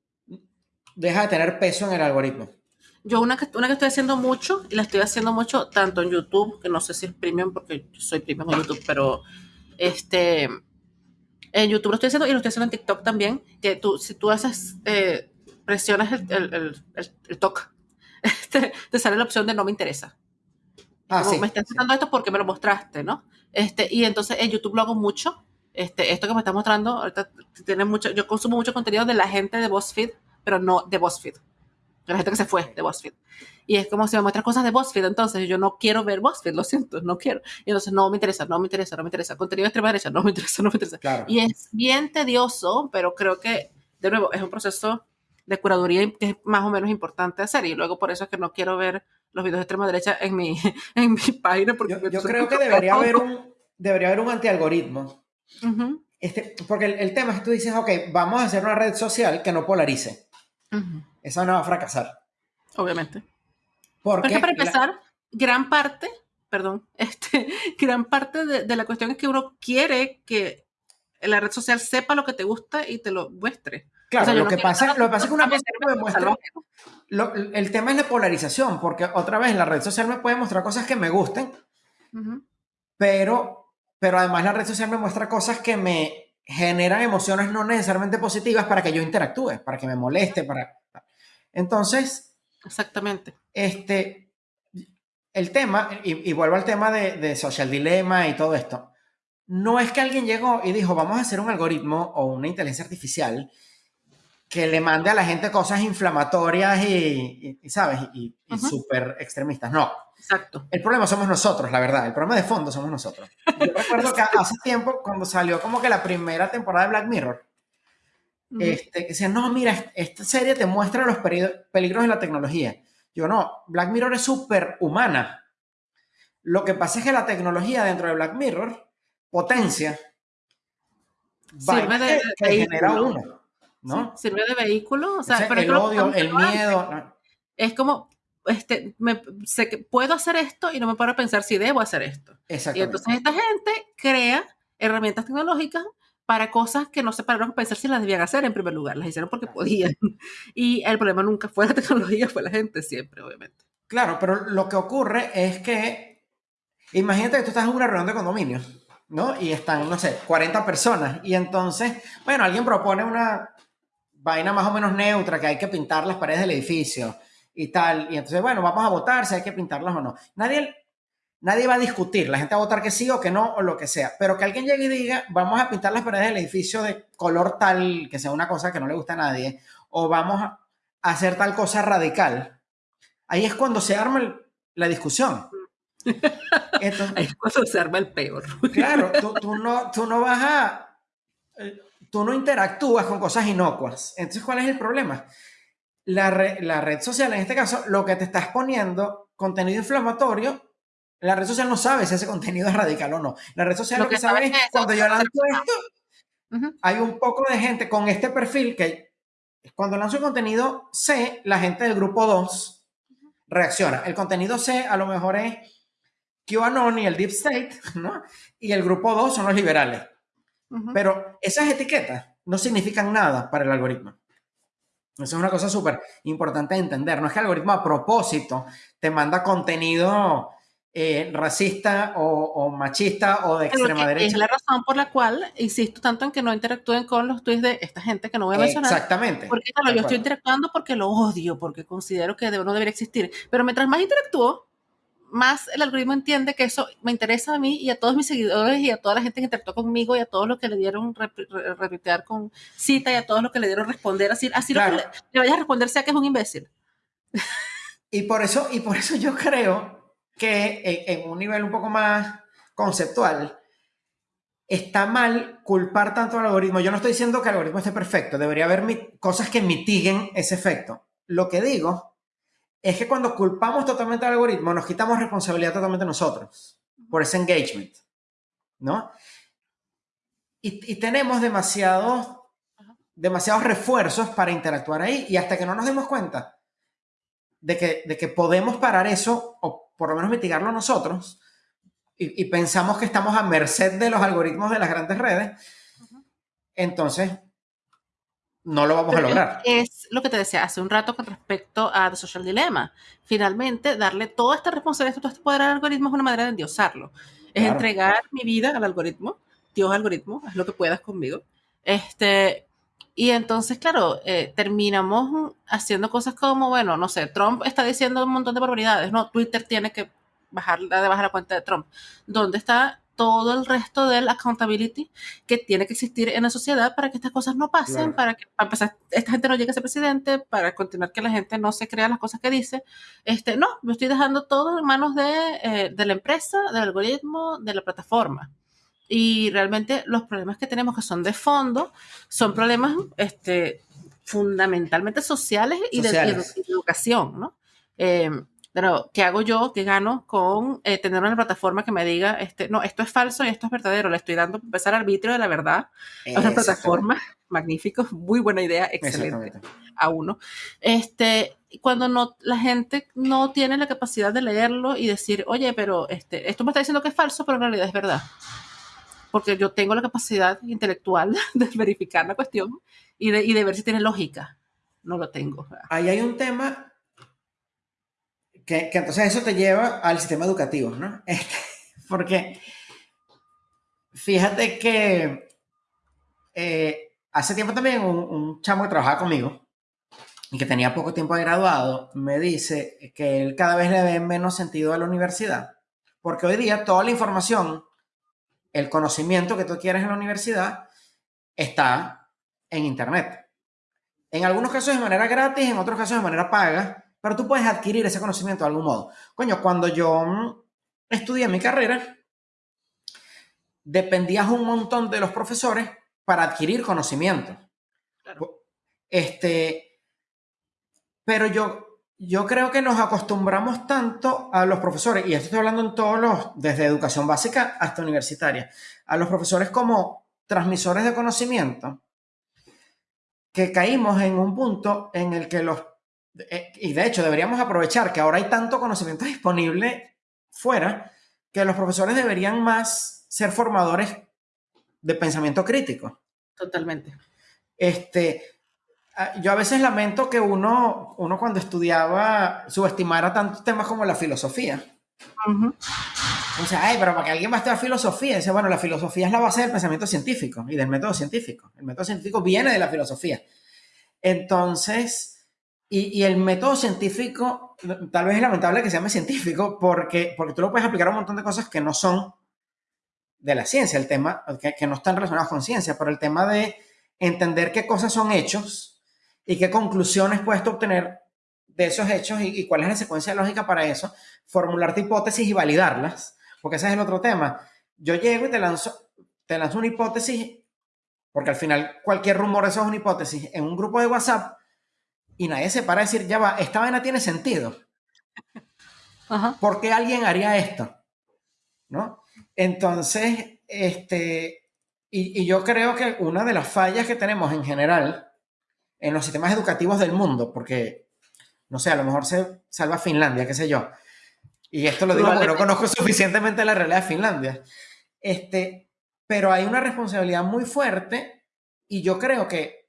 deja de tener peso en el algoritmo. Yo una que, una que estoy haciendo mucho, y la estoy haciendo mucho tanto en YouTube, que no sé si es premium porque yo soy premium en YouTube, pero este, en YouTube lo estoy haciendo y lo estoy haciendo en TikTok también, que tú, si tú haces, eh, presionas el, el, el, el, toque este, te sale la opción de no me interesa. Ah, Como, sí, me estás mostrando esto porque me lo mostraste, ¿no? Este, y entonces en YouTube lo hago mucho. Este, esto que me estás mostrando, ahorita tiene mucho, yo consumo mucho contenido de la gente de BuzzFeed, pero no de BuzzFeed. De la gente que se fue de BuzzFeed. Y es como si me muestras cosas de BuzzFeed, entonces yo no quiero ver BuzzFeed, lo siento, no quiero. Y entonces no me interesa, no me interesa, no me interesa. Contenido de extrema derecha, no me interesa, no me interesa. Claro. Y es bien tedioso, pero creo que, de nuevo, es un proceso de curaduría que es más o menos importante hacer y luego por eso es que no quiero ver los videos de extrema derecha en mi, en mi página. Porque yo, yo creo que debería haber un, debería haber un antialgoritmo. Uh -huh. este, porque el, el, tema es que tú dices, ok, vamos a hacer una red social que no polarice. Uh -huh. Esa no va a fracasar. Obviamente. Porque, porque para empezar, la... gran parte, perdón, este, gran parte de, de la cuestión es que uno quiere que la red social sepa lo que te gusta y te lo muestre. Claro, o sea, lo, no que pasa, lo que pasa es que una cosa me muestra. Lo, el tema es la polarización, porque otra vez la red social me puede mostrar cosas que me gusten, uh -huh. pero, pero además la red social me muestra cosas que me generan emociones no necesariamente positivas para que yo interactúe, para que me moleste, para. Entonces. Exactamente. Este. El tema, y, y vuelvo al tema de, de Social Dilemma y todo esto. No es que alguien llegó y dijo, vamos a hacer un algoritmo o una inteligencia artificial que le mande a la gente cosas inflamatorias y, y, y ¿sabes? Y, uh -huh. súper extremistas. No. Exacto. El problema somos nosotros, la verdad. El problema de fondo somos nosotros. Yo recuerdo que hace tiempo, cuando salió como que la primera temporada de Black Mirror, uh -huh. este, que decían, no, mira, esta serie te muestra los peligros de la tecnología. Yo no, Black Mirror es súper humana. Lo que pasa es que la tecnología dentro de Black Mirror potencia Sirve de, que, genera uno. ¿no? sirve de vehículo. O sea, el odio, el miedo. Es como, este, me, sé que puedo hacer esto y no me paro a pensar si debo hacer esto. Y entonces esta gente crea herramientas tecnológicas para cosas que no se pararon a pensar si las debían hacer en primer lugar. Las hicieron porque podían. Y el problema nunca fue la tecnología, fue la gente siempre, obviamente. Claro, pero lo que ocurre es que, imagínate que tú estás en una reunión de condominio, ¿no? Y están, no sé, 40 personas. Y entonces, bueno, alguien propone una vaina más o menos neutra, que hay que pintar las paredes del edificio y tal. Y entonces, bueno, vamos a votar si hay que pintarlas o no. Nadie, nadie va a discutir, la gente va a votar que sí o que no o lo que sea. Pero que alguien llegue y diga, vamos a pintar las paredes del edificio de color tal, que sea una cosa que no le gusta a nadie, o vamos a hacer tal cosa radical. Ahí es cuando se arma la discusión. Ahí es cuando se arma el peor. Claro, tú, no, tú no vas a... Eh, tú no interactúas con cosas inocuas. Entonces, ¿cuál es el problema? la, red social, en este caso, lo que te está exponiendo, contenido inflamatorio, la red social no sabe si ese contenido es radical o no. La red social lo, que, sabe es cuando yo lanzo esto, hay un poco de gente con este perfil que cuando lanzo el contenido C, la gente del grupo 2 reacciona. El contenido C a lo mejor es QAnon y el Deep State, ¿no? Y el grupo 2 son los liberales. Pero esas etiquetas no significan nada para el algoritmo. Eso es una cosa súper importante de entender. No es que el algoritmo a propósito te manda contenido eh, racista o, machista o de extrema derecha. Es la razón por la cual insisto tanto en que no interactúen con los tweets de esta gente que no voy a mencionar. Exactamente. Porque claro, yo estoy interactuando porque lo odio, porque considero que no debería existir. Pero mientras más interactúo, más el algoritmo entiende que eso me interesa a mí y a todos mis seguidores y a toda la gente que interactuó conmigo y a todos los que le dieron retuitear con cita y a todos los que le dieron responder así, así lo que le, vayas a responder sea que es un imbécil. Y por eso, y por eso yo creo que en, un nivel un poco más conceptual, está mal culpar tanto al algoritmo. Yo no estoy diciendo que el algoritmo esté perfecto, debería haber cosas que mitiguen ese efecto. Lo que digo es que cuando culpamos totalmente al algoritmo, nos quitamos responsabilidad totalmente nosotros por ese engagement, ¿no? Y, tenemos demasiados, demasiados refuerzos para interactuar ahí y hasta que no nos demos cuenta de que, de que podemos parar eso o por lo menos mitigarlo nosotros y, pensamos que estamos a merced de los algoritmos de las grandes redes, entonces no lo vamos a lograr. Es lo que te decía hace un rato con respecto a The Social Dilemma. Finalmente, darle toda esta responsabilidad, todo este poder al algoritmo es una manera de endiosarlo. Es entregar mi vida al algoritmo. Dios algoritmo, haz lo que puedas conmigo. Este, y entonces, claro, eh, terminamos haciendo cosas como, bueno, no sé, Trump está diciendo un montón de barbaridades, ¿no? Twitter tiene que bajar, de bajar la cuenta de Trump. ¿Dónde está todo el resto del accountability que tiene que existir en la sociedad para que estas cosas no pasen, para que para empezar, esta gente no llegue a ser presidente, para continuar que la gente no se crea las cosas que dice. Este, no, me estoy dejando todo en manos de, eh, de la empresa, del algoritmo, de la plataforma. Y realmente los problemas que tenemos que son de fondo son problemas este, fundamentalmente sociales y, De, educación, ¿no? Eh, pero, ¿qué hago yo? ¿Qué gano con eh, tener una plataforma que me diga, este, no, esto es falso y esto es verdadero? Le estoy dando empezar arbitrio de la verdad a una plataforma. Magnífico, muy buena idea, excelente. A uno. Este, cuando no, la gente no tiene la capacidad de leerlo y decir, oye, pero este, esto me está diciendo que es falso, pero en realidad es verdad. Porque yo tengo la capacidad intelectual de verificar la cuestión y de, y de ver si tiene lógica. No lo tengo. Ahí hay un tema que, entonces eso te lleva al sistema educativo, ¿no? Este, porque fíjate que eh, hace tiempo también un, chamo que trabajaba conmigo y que tenía poco tiempo de graduado, me dice que él cada vez le ve menos sentido a la universidad, porque hoy día toda la información, el conocimiento que tú quieres en la universidad, está en Internet. En algunos casos de manera gratis, en otros casos de manera paga, pero tú puedes adquirir ese conocimiento de algún modo. Coño, cuando yo mm, estudié mi carrera, dependías un montón de los profesores para adquirir conocimiento. Este, pero yo, yo creo que nos acostumbramos tanto a los profesores, y esto estoy hablando en todos los, desde educación básica hasta universitaria, a los profesores como transmisores de conocimiento, que caímos en un punto en el que los, eh, y de hecho deberíamos aprovechar que ahora hay tanto conocimiento disponible fuera, que los profesores deberían más ser formadores de pensamiento crítico. Totalmente. Este, yo a veces lamento que uno, uno cuando estudiaba subestimara tantos temas como la filosofía. O sea, ay, pero para que alguien va a estudiar filosofía, dice, bueno, la filosofía es la base del pensamiento científico y del método científico. El método científico viene de la filosofía. Entonces, y, y, el método científico, tal vez es lamentable que se llame científico, porque, porque tú lo puedes aplicar a un montón de cosas que no son de la ciencia, el tema, que, que no están relacionadas con ciencia, pero el tema de entender qué cosas son hechos y qué conclusiones puedes obtener de esos hechos y, y, cuál es la secuencia lógica para eso, formularte hipótesis y validarlas, porque ese es el otro tema. Yo llego y te lanzo, te lanzo una hipótesis, porque al final cualquier rumor eso es una hipótesis, en un grupo de WhatsApp y nadie se para a decir, ya va, esta vaina tiene sentido. Ajá. ¿Por qué alguien haría esto? ¿No? Entonces, este, y, y, yo creo que una de las fallas que tenemos en general en los sistemas educativos del mundo, porque, no sé, a lo mejor se salva Finlandia, qué sé yo, y esto lo digo porque no conozco suficientemente la realidad de Finlandia, este, pero hay una responsabilidad muy fuerte y yo creo que,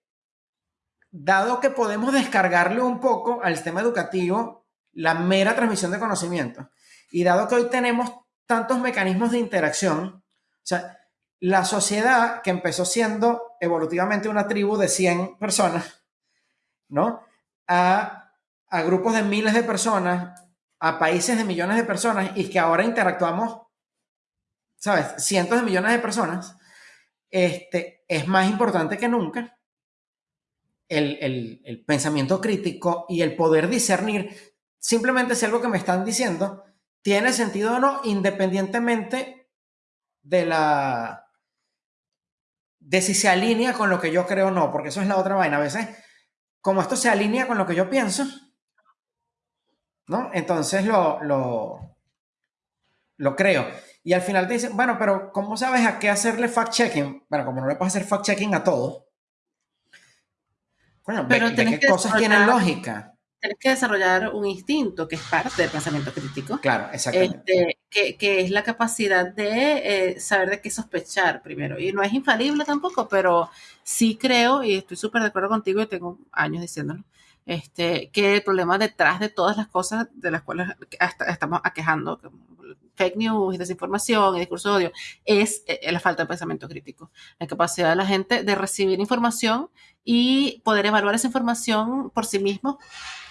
dado que podemos descargarle un poco al sistema educativo la mera transmisión de conocimiento, y dado que hoy tenemos tantos mecanismos de interacción. O sea, la sociedad que empezó siendo evolutivamente una tribu de 100 personas, ¿no? A, a, grupos de miles de personas, a países de millones de personas y que ahora interactuamos, ¿sabes? Cientos de millones de personas, este, es más importante que nunca el, el, pensamiento crítico y el poder discernir simplemente si algo que me están diciendo tiene sentido o no, independientemente de la de si se alinea con lo que yo creo o no, porque eso es la otra vaina. A veces, como esto se alinea con lo que yo pienso, ¿no? Entonces lo, lo, lo creo. Y al final te dicen, bueno, pero ¿cómo sabes a qué hacerle fact-checking? Bueno, como no le puedes hacer fact-checking a todo. Bueno, pero ve, ve qué cosas tienen lógica tienes que desarrollar un instinto que es parte del pensamiento crítico. Claro, exactamente. Este, que, que, es la capacidad de eh, saber de qué sospechar primero. Y no es infalible tampoco, pero sí creo, y estoy súper de acuerdo contigo y tengo años diciéndolo, este, que el problema detrás de todas las cosas de las cuales hasta estamos aquejando, fake news, desinformación y discurso de odio, es eh, la falta de pensamiento crítico. La capacidad de la gente de recibir información y poder evaluar esa información por sí mismo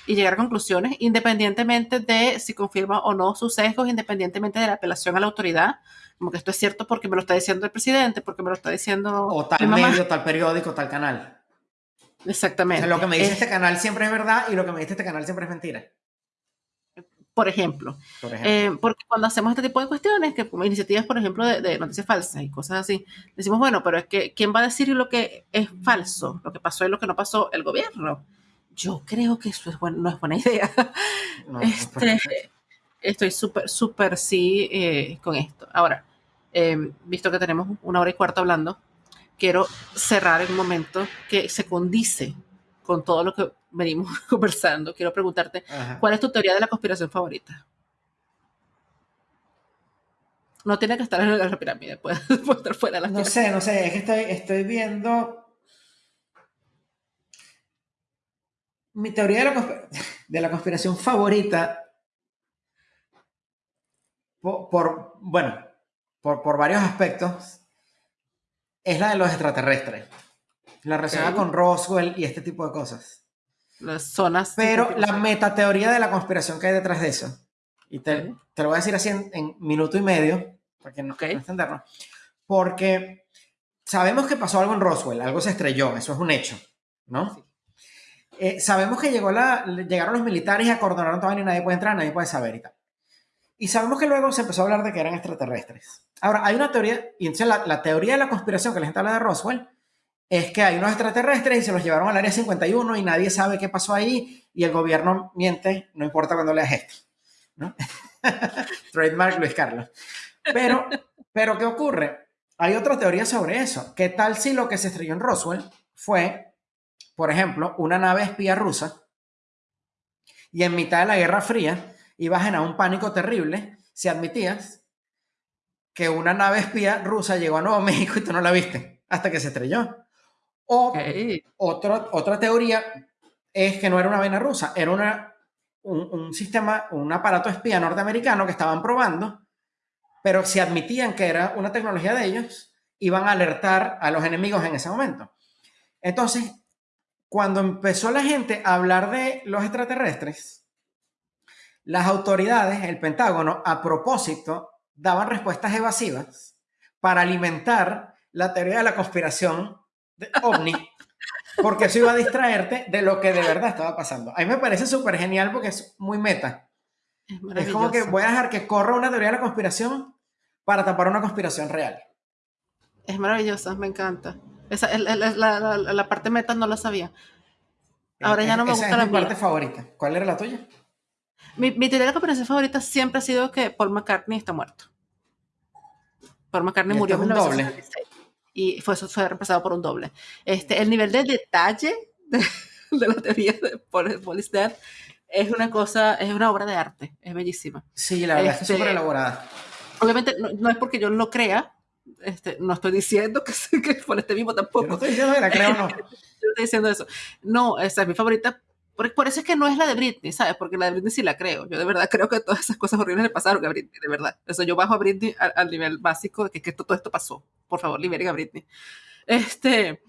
y llegar a conclusiones, independientemente de si confirma o no sus sesgos, independientemente de la apelación a la autoridad, como que esto es cierto porque me lo está diciendo el presidente, porque me lo está diciendo... O tal medio, tal periódico, tal canal. Exactamente. O sea, lo que me dice es, este canal siempre es verdad y lo que me dice este canal siempre es mentira. Por ejemplo. Por ejemplo. Eh, porque cuando hacemos este tipo de cuestiones, que como iniciativas, por ejemplo, de, de, noticias falsas y cosas así, decimos, bueno, pero es que ¿quién va a decir lo que es falso? Lo que pasó y lo que no pasó, el gobierno yo creo que eso es bueno, no es buena idea. No, este, no estoy súper, súper sí eh, con esto. Ahora, eh, visto que tenemos una hora y cuarto hablando, quiero cerrar en un momento que se condice con todo lo que venimos conversando. Quiero preguntarte, Ajá. ¿cuál es tu teoría de la conspiración favorita? No tiene que estar en la pirámide, puede, puede estar fuera de la No pirámide. sé, no sé, es que estoy, estoy viendo mi teoría de la, de la conspiración favorita, por, por bueno, por, por, varios aspectos, es la de los extraterrestres. La relacionada okay. con Roswell y este tipo de cosas. Las zonas. Pero la metateoría de la conspiración que hay detrás de eso. Y te, okay. te lo voy a decir así en, en minuto y medio, para que no, okay. no entendernos. Porque sabemos que pasó algo en Roswell, algo se estrelló, eso es un hecho, ¿no? Sí. Eh, sabemos que llegaron los militares y acordonaron todo y nadie puede entrar, nadie puede saber y tal. Y sabemos que luego se empezó a hablar de que eran extraterrestres. Ahora, hay una teoría, y entonces la, la teoría de la conspiración que la gente habla de Roswell es que hay unos extraterrestres y se los llevaron al área 51 y nadie sabe qué pasó ahí y el gobierno miente, no importa cuando leas esto. ¿no? Trademark Luis Carlos. Pero, pero, ¿qué ocurre? Hay otra teoría sobre eso. ¿Qué tal si lo que se estrelló en Roswell fue por ejemplo, una nave espía rusa y en mitad de la Guerra Fría ibas en un pánico terrible si admitías que una nave espía rusa llegó a Nuevo México y tú no la viste hasta que se estrelló. O otra teoría es que no era una vaina rusa, era una, un, sistema, un aparato espía norteamericano que estaban probando, pero si admitían que era una tecnología de ellos, iban a alertar a los enemigos en ese momento. Entonces, cuando empezó la gente a hablar de los extraterrestres, las autoridades, el Pentágono, a propósito, daban respuestas evasivas para alimentar la teoría de la conspiración de OVNI, porque eso iba a distraerte de lo que de verdad estaba pasando. A mí me parece súper genial porque es muy meta. Es, como que voy a dejar que corra una teoría de la conspiración para tapar una conspiración real. Es maravillosa, me encanta. Esa, la, parte meta no la sabía. Ahora ya no me gusta es mi parte favorita. ¿Cuál era la tuya? Mi, mi teoría de la conspiración favorita siempre ha sido que Paul McCartney está muerto. Paul McCartney murió en 1996 y fue, fue reemplazado por un doble. Este, el nivel de detalle de, la teoría de Paul is Dead es una cosa, es una obra de arte, es bellísima. Sí, la verdad es que es súper este, elaborada. Obviamente no, es porque yo lo crea, este, no estoy diciendo que, que por este mismo tampoco. no estoy diciendo que la creo no. estoy diciendo eso. No, esa es mi favorita por, eso es que no es la de Britney, ¿sabes? Porque la de Britney sí la creo. Yo de verdad creo que todas esas cosas horribles le pasaron a Britney, de verdad. Eso yo bajo a Britney al, nivel básico de que, que, todo esto pasó. Por favor, liberen a Britney. Este,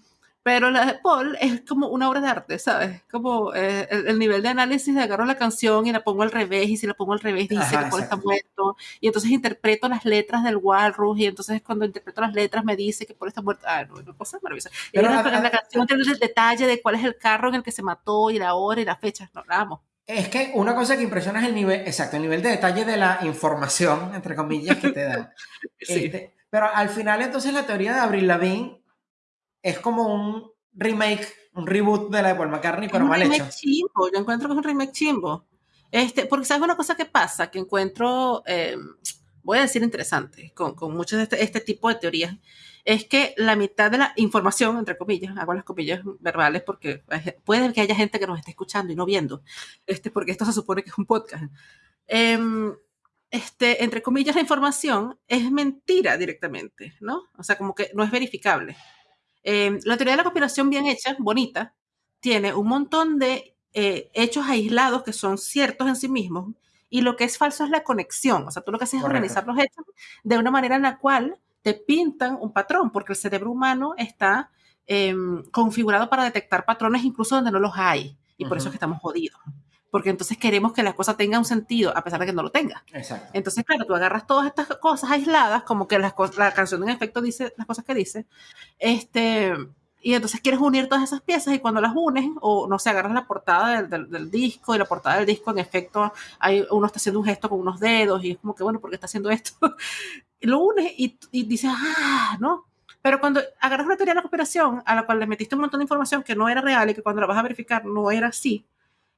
pero la de Paul es como una obra de arte, ¿sabes? Como eh, el, nivel de análisis de agarro la canción y la pongo al revés, y si la pongo al revés dice que Paul está muerto, y entonces interpreto las letras del Walrus, y entonces cuando interpreto las letras me dice que Paul está muerto. Ah, no, no cosa maravillosa. Y pero, la, la, canción tiene el detalle de cuál es el carro en el que se mató, y la hora y la fecha. No, la amo. Es que una cosa que impresiona es el nivel, exacto, el nivel de detalle de la información, entre comillas, que te dan. sí. Este, pero al final, entonces, la teoría de Abril Lavigne es como un remake, un reboot de la de Paul McCartney, pero mal hecho. Chimbo. Yo encuentro que es un remake chimbo. Este, porque sabes una cosa que pasa, que encuentro, eh, voy a decir interesante, con, con muchos de este, este, tipo de teorías, es que la mitad de la información, entre comillas, hago las comillas verbales porque puede que haya gente que nos esté escuchando y no viendo, este, porque esto se supone que es un podcast. Em, este, entre comillas, la información es mentira directamente, ¿no? O sea, como que no es verificable. Em, la teoría de la conspiración bien hecha, bonita, tiene un montón de eh, hechos aislados que son ciertos en sí mismos y lo que es falso es la conexión. O sea, tú lo que haces es organizar los hechos de una manera en la cual te pintan un patrón, porque el cerebro humano está em, configurado para detectar patrones incluso donde no los hay. Y por eso es que estamos jodidos porque entonces queremos que la cosa tenga un sentido, a pesar de que no lo tenga. Exacto. Entonces, claro, tú agarras todas estas cosas aisladas, como que la canción en efecto dice las cosas que dice, este, y entonces quieres unir todas esas piezas y cuando las unes, o no sé, agarras la portada del, disco y la portada del disco en efecto, hay, uno está haciendo un gesto con unos dedos y es como que, bueno, ¿por qué está haciendo esto? y lo unes y, y dices, ah, ¿no? Pero cuando agarras una teoría de la cooperación a la cual le metiste un montón de información que no era real y que cuando la vas a verificar no era así,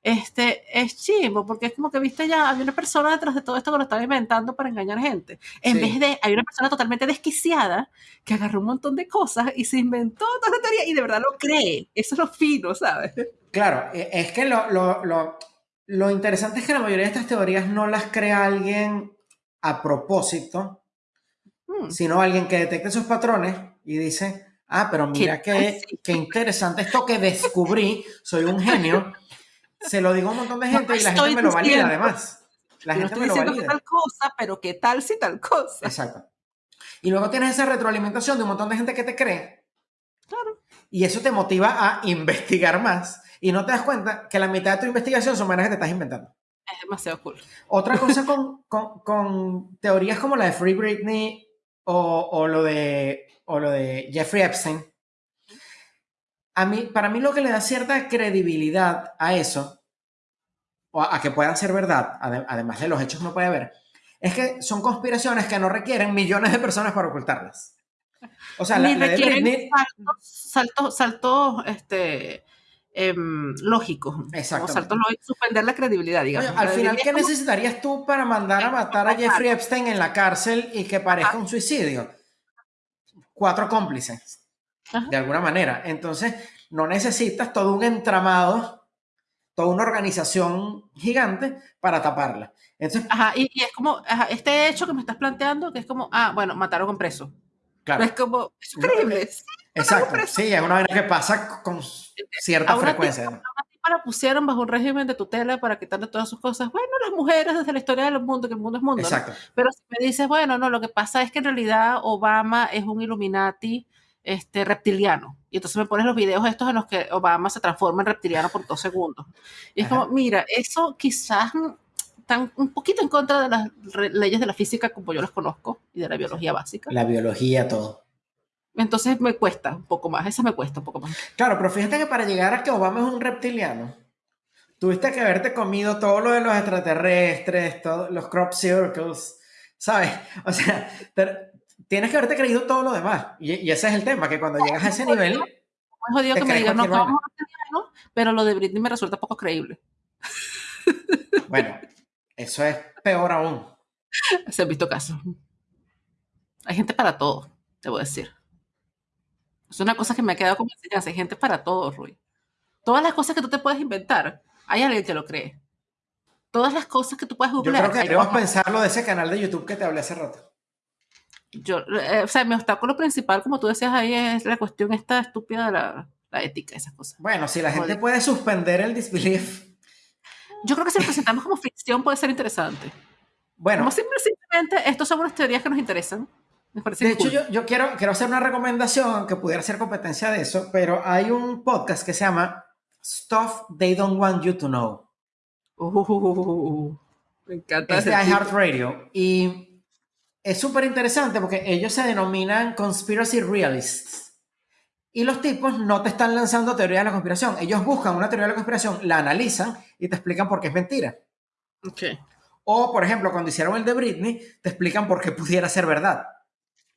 este, es chivo, porque es como que, viste, ya había una persona detrás de todo esto que lo estaba inventando para engañar gente. En vez de, hay una persona totalmente desquiciada que agarró un montón de cosas y se inventó toda la teoría y de verdad lo cree. Eso es lo fino, ¿sabes? Claro, e, es que lo, lo, lo, lo interesante es que la mayoría de estas teorías no las crea alguien a propósito, hmm. sino alguien que detecte sus patrones y dice, ah, pero mira qué, qué interesante esto que descubrí, soy un genio se lo digo a un montón de gente y la gente me lo valida además. La gente me lo valida. tal cosa, pero qué tal si tal cosa. Exacto. Y luego tienes esa retroalimentación de un montón de gente que te cree. Claro. Y eso te motiva a investigar más. Y no te das cuenta que la mitad de tu investigación son menos que te estás inventando. Es demasiado cool. Otra cosa con, con, con teorías como la de Free Britney o, o, lo de, o lo de Jeffrey Epstein, a mí, para mí lo que le da cierta credibilidad a eso, o a, que puedan ser verdad, además de los hechos que no puede haber, es que son conspiraciones que no requieren millones de personas para ocultarlas. O sea, Ni requieren saltos, saltos, este, em, lógicos. Exacto. Saltos lógicos, suspender la credibilidad, digamos. al final, ¿qué necesitarías tú para mandar a matar a Jeffrey Epstein en la cárcel y que parezca un suicidio? Cuatro cómplices de alguna manera. Entonces, no necesitas todo un entramado, toda una organización gigante para taparla. Entonces, Ajá, y, y es como, ajá, este hecho que me estás planteando, que es como, ah, bueno, mataron a un preso. claro. Es como, es increíble. Sí, Exacto, sí, es una vaina que pasa con cierta frecuencia. ¿no? Tipa la pusieron bajo un régimen de tutela para quitarle todas sus cosas. Bueno, las mujeres desde la historia del mundo, que el mundo es mundo. ¿no? Exacto. Pero si me dices, bueno, no, lo que pasa es que en realidad Obama es un Illuminati este, reptiliano. Y entonces me pones los videos estos en los que Obama se transforma en reptiliano por dos segundos. Y es Ajá. como, mira, eso quizás están un poquito en contra de las leyes de la física como yo las conozco y de la biología básica. La biología, todo. Entonces me cuesta un poco más, esa me cuesta un poco más. Claro, pero fíjate que para llegar a que Obama es un reptiliano, tuviste que haberte comido todo lo de los extraterrestres, todos los crop circles, ¿sabes? O sea, tienes que haberte creído todo lo demás. Y, y ese es el tema, que cuando llegas a ese nivel, Es jodido Te que me digan, no, somos reptilianos, pero lo de Britney me resulta poco creíble. bueno, eso es peor aún. Se han visto casos. Hay gente para todo, debo decir. Es una cosa que me ha quedado como enseñanza. Hay gente para todo, Rui. Todas las cosas que tú te puedes inventar, hay alguien que lo cree. Todas las cosas que tú puedes Yo googlear. creo que debemos pensar lo de ese canal de YouTube que te hablé hace rato. Yo, eh, o sea, mi obstáculo principal, como tú decías ahí, es la cuestión esta estúpida de la, la ética, esas cosas. Bueno, si la gente Joder. puede suspender el disbelief, Yo creo que si lo presentamos como ficción puede ser interesante. bueno, Como simple- simplemente, estos son unas teorías que nos interesan. Me parece De hecho, cool. yo, yo quiero, quiero hacer una recomendación que pudiera ser competencia de eso, pero hay un podcast que se llama Stuff They Don't Want You to Know. Uh, me encanta Es de iHeartRadio. Y es súper interesante porque ellos se denominan conspiracy realists. Y los tipos no te están lanzando teoría de la conspiración. Ellos buscan una teoría de la conspiración, la analizan y te explican por qué es mentira. Ok. O, por ejemplo, cuando hicieron el de Britney, te explican por qué pudiera ser verdad.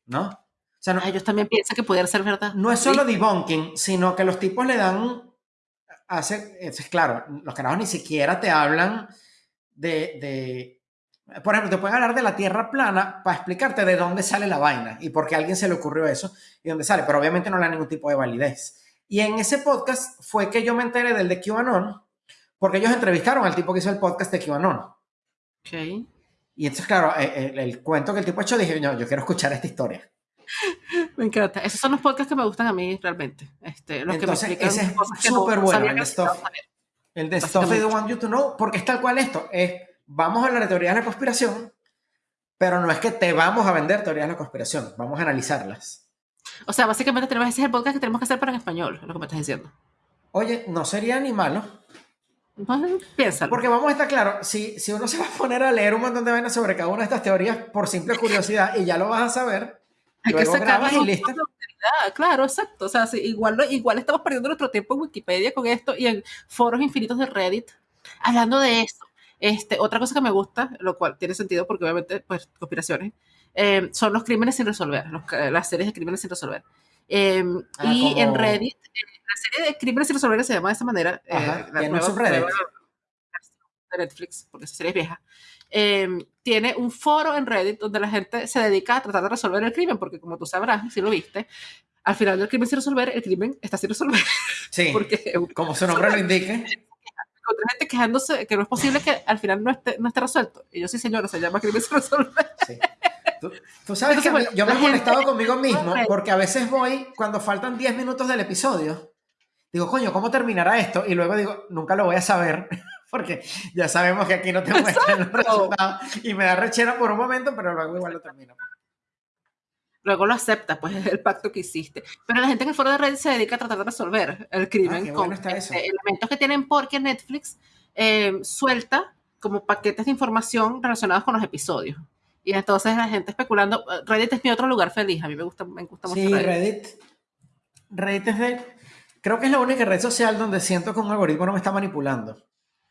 ¿No? O sea, no, Ah, Ellos también piensan que pudiera ser verdad. no es solo debunking, sino que los tipos le dan. Hace, es claro, los carajos ni siquiera te hablan de, de- Por ejemplo, te pueden hablar de la tierra plana para explicarte de dónde sale la vaina y por qué a alguien se le ocurrió eso y dónde sale, pero obviamente no le dan ningún tipo de validez. Y en ese podcast fue que yo me enteré del de QAnon, porque ellos entrevistaron al tipo que hizo el podcast de QAnon. Ok. Y entonces, claro, eh, el, el cuento que el tipo ha hecho, dije, no, yo quiero escuchar esta historia. Me encanta. Esos son los podcasts que me gustan a mí realmente. Este, los Entonces, que me ese es súper no bueno, el de Stuff. El de Stuff. They Don't Want You to Know, porque es tal cual esto, es vamos a hablar de teorías de la conspiración, pero no es que te vamos a vender teorías de la conspiración, vamos a analizarlas. O sea, básicamente tenemos ese es el podcast que tenemos que hacer pero en español, es lo que me estás diciendo. Oye, no sería ni malo, Entonces, piénsalo. porque vamos a estar claro, si, si uno se va a poner a leer un montón de vainas sobre cada una de estas teorías por simple curiosidad y ya lo vas a saber, Hay que luego sacar grabas y listo. Claro, exacto. O sea, sí, igual, igual estamos perdiendo nuestro tiempo en Wikipedia con esto y en foros infinitos de Reddit. Hablando de eso, este, otra cosa que me gusta, lo cual tiene sentido porque obviamente, pues, conspiraciones, eh, son los crímenes sin resolver, los las series de crímenes sin resolver. Eh, Ah, y como- en Reddit, eh, la serie de crímenes sin resolver se llama de esa manera. eh, Ajá, la nueva- nueva versión de Netflix, porque esa serie es vieja. eh, tiene un foro en Reddit donde la gente se dedica a tratar de resolver el crimen, porque como tú sabrás, si lo viste, al final del crimen sin resolver, el crimen está sin resolver, Sí, porque como su nombre lo indique. Encontré gente quejándose que no es posible que al final no esté, no esté resuelto. Y yo sí, señora, se llama crimen sin resolver. Sí. Tú, tú sabes que yo me he molestado conmigo mismo porque a veces voy, cuando faltan 10 minutos del episodio, digo, coño, ¿cómo terminará esto? Y luego digo, nunca lo voy a saber porque ya sabemos que aquí no te muestran los resultados y me da rechera por un momento, pero luego igual lo termino. Luego lo acepta, pues es el pacto que hiciste. Pero la gente en el foro de Reddit se dedica a tratar de resolver el crimen Ah, con bueno este, elementos que tienen porque Netflix eh, suelta como paquetes de información relacionados con los episodios. Y entonces la gente especulando. Reddit es mi otro lugar feliz. A mí me gusta, me gusta mucho Sí, Reddit. Reddit. Reddit es de... Creo que es la única red social donde siento que un algoritmo no me está manipulando.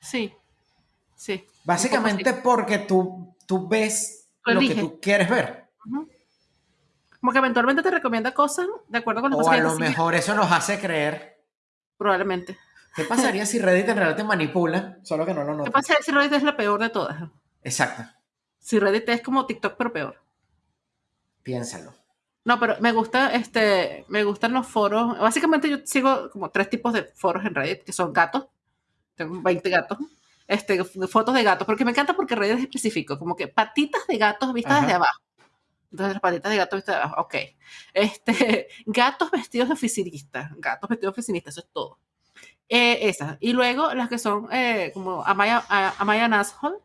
Sí, sí. Básicamente porque tú, tú ves Lo lo que tú quieres ver. Ujú. Como que eventualmente te recomienda cosas de acuerdo con las O cosas a que lo mejor eso nos hace creer. Probablemente. ¿Qué pasaría si Reddit en realidad te manipula? Solo que no lo ¿Qué notas. pasa si Reddit es la peor de todas? Exacto. Si Reddit es como TikTok, pero peor. Piénsalo. No, pero me gusta, este, me gustan los foros. Básicamente yo sigo como tres tipos de foros en Reddit, que son gatos. Tengo 20 gatos. Este, fotos de gatos, porque me encanta porque Reddit es específico, como que patitas de gatos vistas desde abajo. Entonces, las patitas de gatos vistas desde abajo, ok. Este, gatos vestidos de oficinistas, gatos vestidos de oficinistas, eso es todo. Eh, esas. Y luego las que son eh, como Amaya, Amaya Nashol,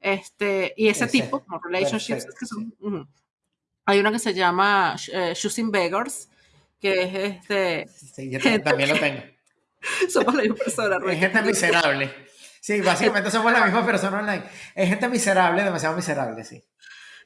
este, y ese, tipo, como relationships, que son, hay una que se llama eh, Choosing Beggars, que es este. Sí, yo también lo tengo. somos la misma persona, Es gente miserable. Sí, básicamente somos la misma persona online. Es gente miserable, demasiado miserable, sí.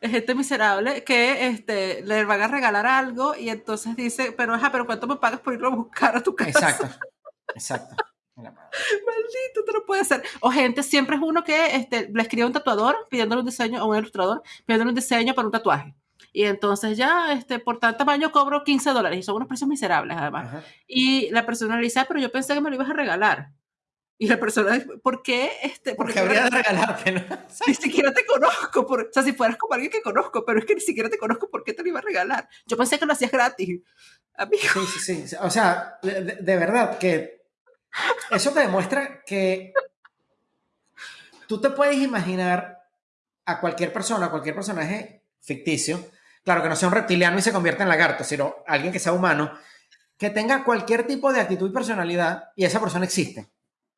Es gente miserable que este, le van a regalar algo y entonces dice, pero ajá, pero ¿cuánto me pagas por irlo a buscar a tu casa? Exacto, exacto. Maldito, te lo puede hacer. O gente, siempre es uno que este, le escribe a un tatuador pidiéndole un diseño, o un ilustrador pidiéndole un diseño para un tatuaje. Y entonces ya, este, por tal tamaño cobro 15 dólares y son unos precios miserables además. Y la persona le dice, ah, pero yo pensé que me lo ibas a regalar. Y la persona ¿por qué? Este, ¿Por qué habría de regalarte? ¿no? Ni siquiera te conozco. Por, o sea, si fueras como alguien que conozco, pero es que ni siquiera te conozco, ¿por qué te lo iba a regalar? Yo pensé que lo hacías gratis, amigo. Sí, sí, sí. O sea, de, de verdad que eso te demuestra que tú te puedes imaginar a cualquier persona, a cualquier personaje ficticio, claro, que no sea un reptiliano y se convierta en lagarto, sino alguien que sea humano, que tenga cualquier tipo de actitud y personalidad y esa persona existe.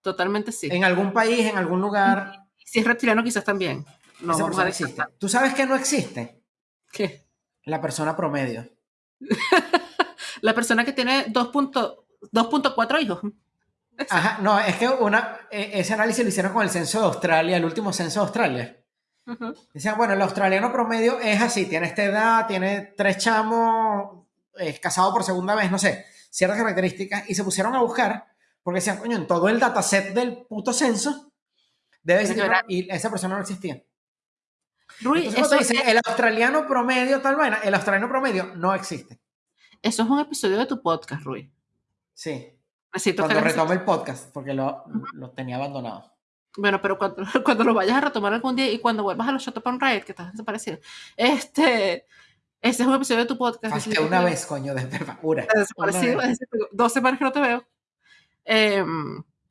Totalmente sí. En algún país, en algún lugar. Si es reptiliano, quizás también. No, esa persona existe. ¿Tú sabes que no existe? ¿Qué? La persona promedio. la persona que tiene 2.4 hijos. Ajá, no, es que una, e, ese análisis lo hicieron con el censo de Australia, el último censo de Australia. Decían, bueno, el australiano promedio es así, tiene esta edad, tiene tres chamos, es casado por segunda vez, no sé, ciertas características, y se pusieron a buscar, porque decían, coño, en todo el dataset del puto censo, debe existir, y esa persona no existía. Rui, eso dice, el australiano promedio, tal vaina, el australiano promedio no existe. Eso es un episodio de tu podcast, Rui. Sí. cuando retome el podcast, porque lo, lo tenía abandonado. Bueno, pero cuando, cuando, lo vayas a retomar algún día y cuando vuelvas a los Shotupon Riot, que estás desaparecido, este, ese es un episodio de tu podcast. Hasta una vez, coño, de verdad. Desaparecido, dos semanas que no te veo. Eh,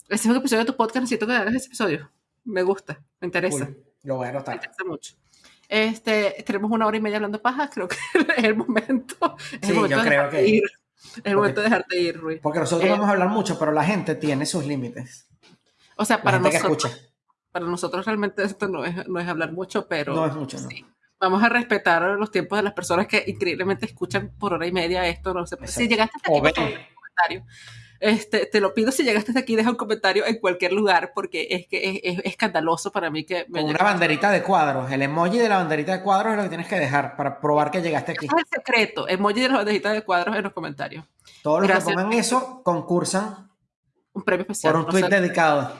ese es un episodio de tu podcast, necesito que hagas ese episodio. Me gusta, me interesa. lo voy a anotar. Me interesa mucho. Este, tenemos una hora y media hablando paja, creo que es el momento. Es sí, yo creo que... Ir. Es el momento de dejarte ir, Rui. Porque nosotros vamos a hablar mucho, pero la gente tiene sus límites. O sea, para nosotros, para nosotros realmente esto no es, no es hablar mucho, pero no es mucho, no. Vamos a respetar los tiempos de las personas que increíblemente escuchan por hora y media esto. No sé, si llegaste hasta aquí, un comentario. Este, te lo pido si llegaste hasta aquí, deja un comentario en cualquier lugar, porque es que es, escandaloso para mí que me Con una banderita de cuadros. El emoji de la banderita de cuadros es lo que tienes que dejar para probar que llegaste aquí. es el secreto, emoji de la banderita de cuadros en los comentarios. Todos los que pongan eso concursan un premio especial. Por un tweet dedicado.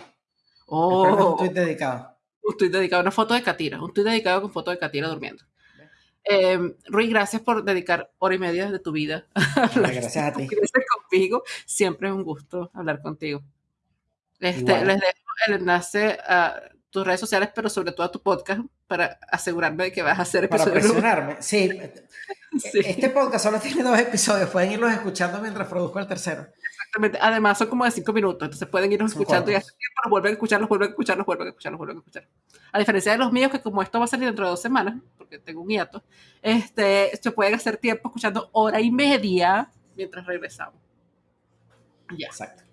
Oh, un tweet dedicado. Un tweet dedicado, una foto de Katira, un tweet dedicado con foto de Katira durmiendo. Eh, Rui, gracias por dedicar hora y media de tu vida. gracias a ti. Conmigo. Siempre es un gusto hablar contigo. Este, les dejo el enlace a tus redes sociales, pero sobre todo a tu podcast, para asegurarme de que vas a hacer episodios. Para presionarme, sí. sí. Este podcast solo tiene dos episodios, pueden irlos escuchando mientras produzco el tercero. Además, son como de cinco minutos, entonces pueden irnos escuchando y hace tiempo vuelven a escucharlos, vuelven a escucharlos, vuelven a escucharlos, vuelven a escuchar. A diferencia de los míos, que como esto va a salir dentro de dos semanas, porque tengo un hiato, este, se pueden hacer tiempo escuchando hora y media mientras regresamos. Ya. Exacto.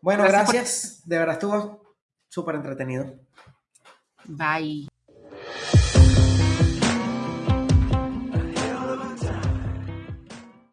Bueno, gracias. De verdad estuvo súper entretenido. Bye.